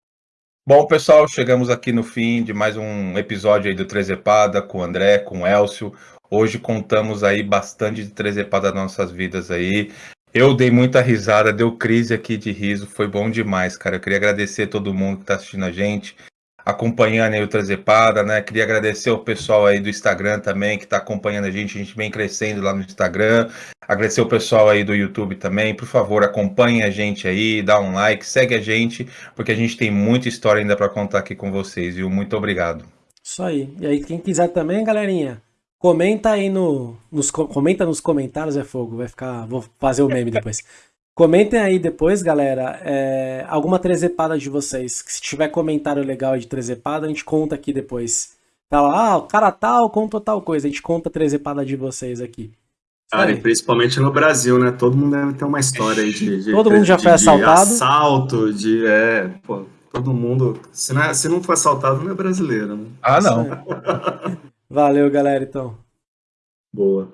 Bom, pessoal, chegamos aqui no fim de mais um episódio aí do Trezepada com o André, com o Elcio. Hoje contamos aí bastante de Trezepada das nossas vidas aí. Eu dei muita risada, deu crise aqui de riso, foi bom demais, cara. Eu queria agradecer a todo mundo que tá assistindo a gente, acompanhando aí o Trezepada, né? Queria agradecer o pessoal aí do Instagram também que tá acompanhando a gente, a gente vem crescendo lá no Instagram. Agradecer o pessoal aí do YouTube também. Por favor, acompanhem a gente aí, dá um like, segue a gente, porque a gente tem muita história ainda para contar aqui com vocês, viu? Muito obrigado. Isso aí. E aí, quem quiser também, galerinha, comenta aí no, nos, co- comenta nos comentários, é fogo, vai ficar, vou fazer o meme depois. Comentem aí depois, galera, é, alguma trezepada de vocês. Que se tiver comentário legal de trezepada, a gente conta aqui depois. Tá lá, ah, o cara tal contou tal coisa, a gente conta a trezepada de vocês aqui. Cara, e principalmente no Brasil, né? Todo mundo deve ter uma história aí de. de- Todo mundo já de- foi de assaltado? assalto, de. É, pô, todo mundo. Se não, é- se não for assaltado, não é brasileiro, né? Ah, não. Valeu, galera, então. Boa.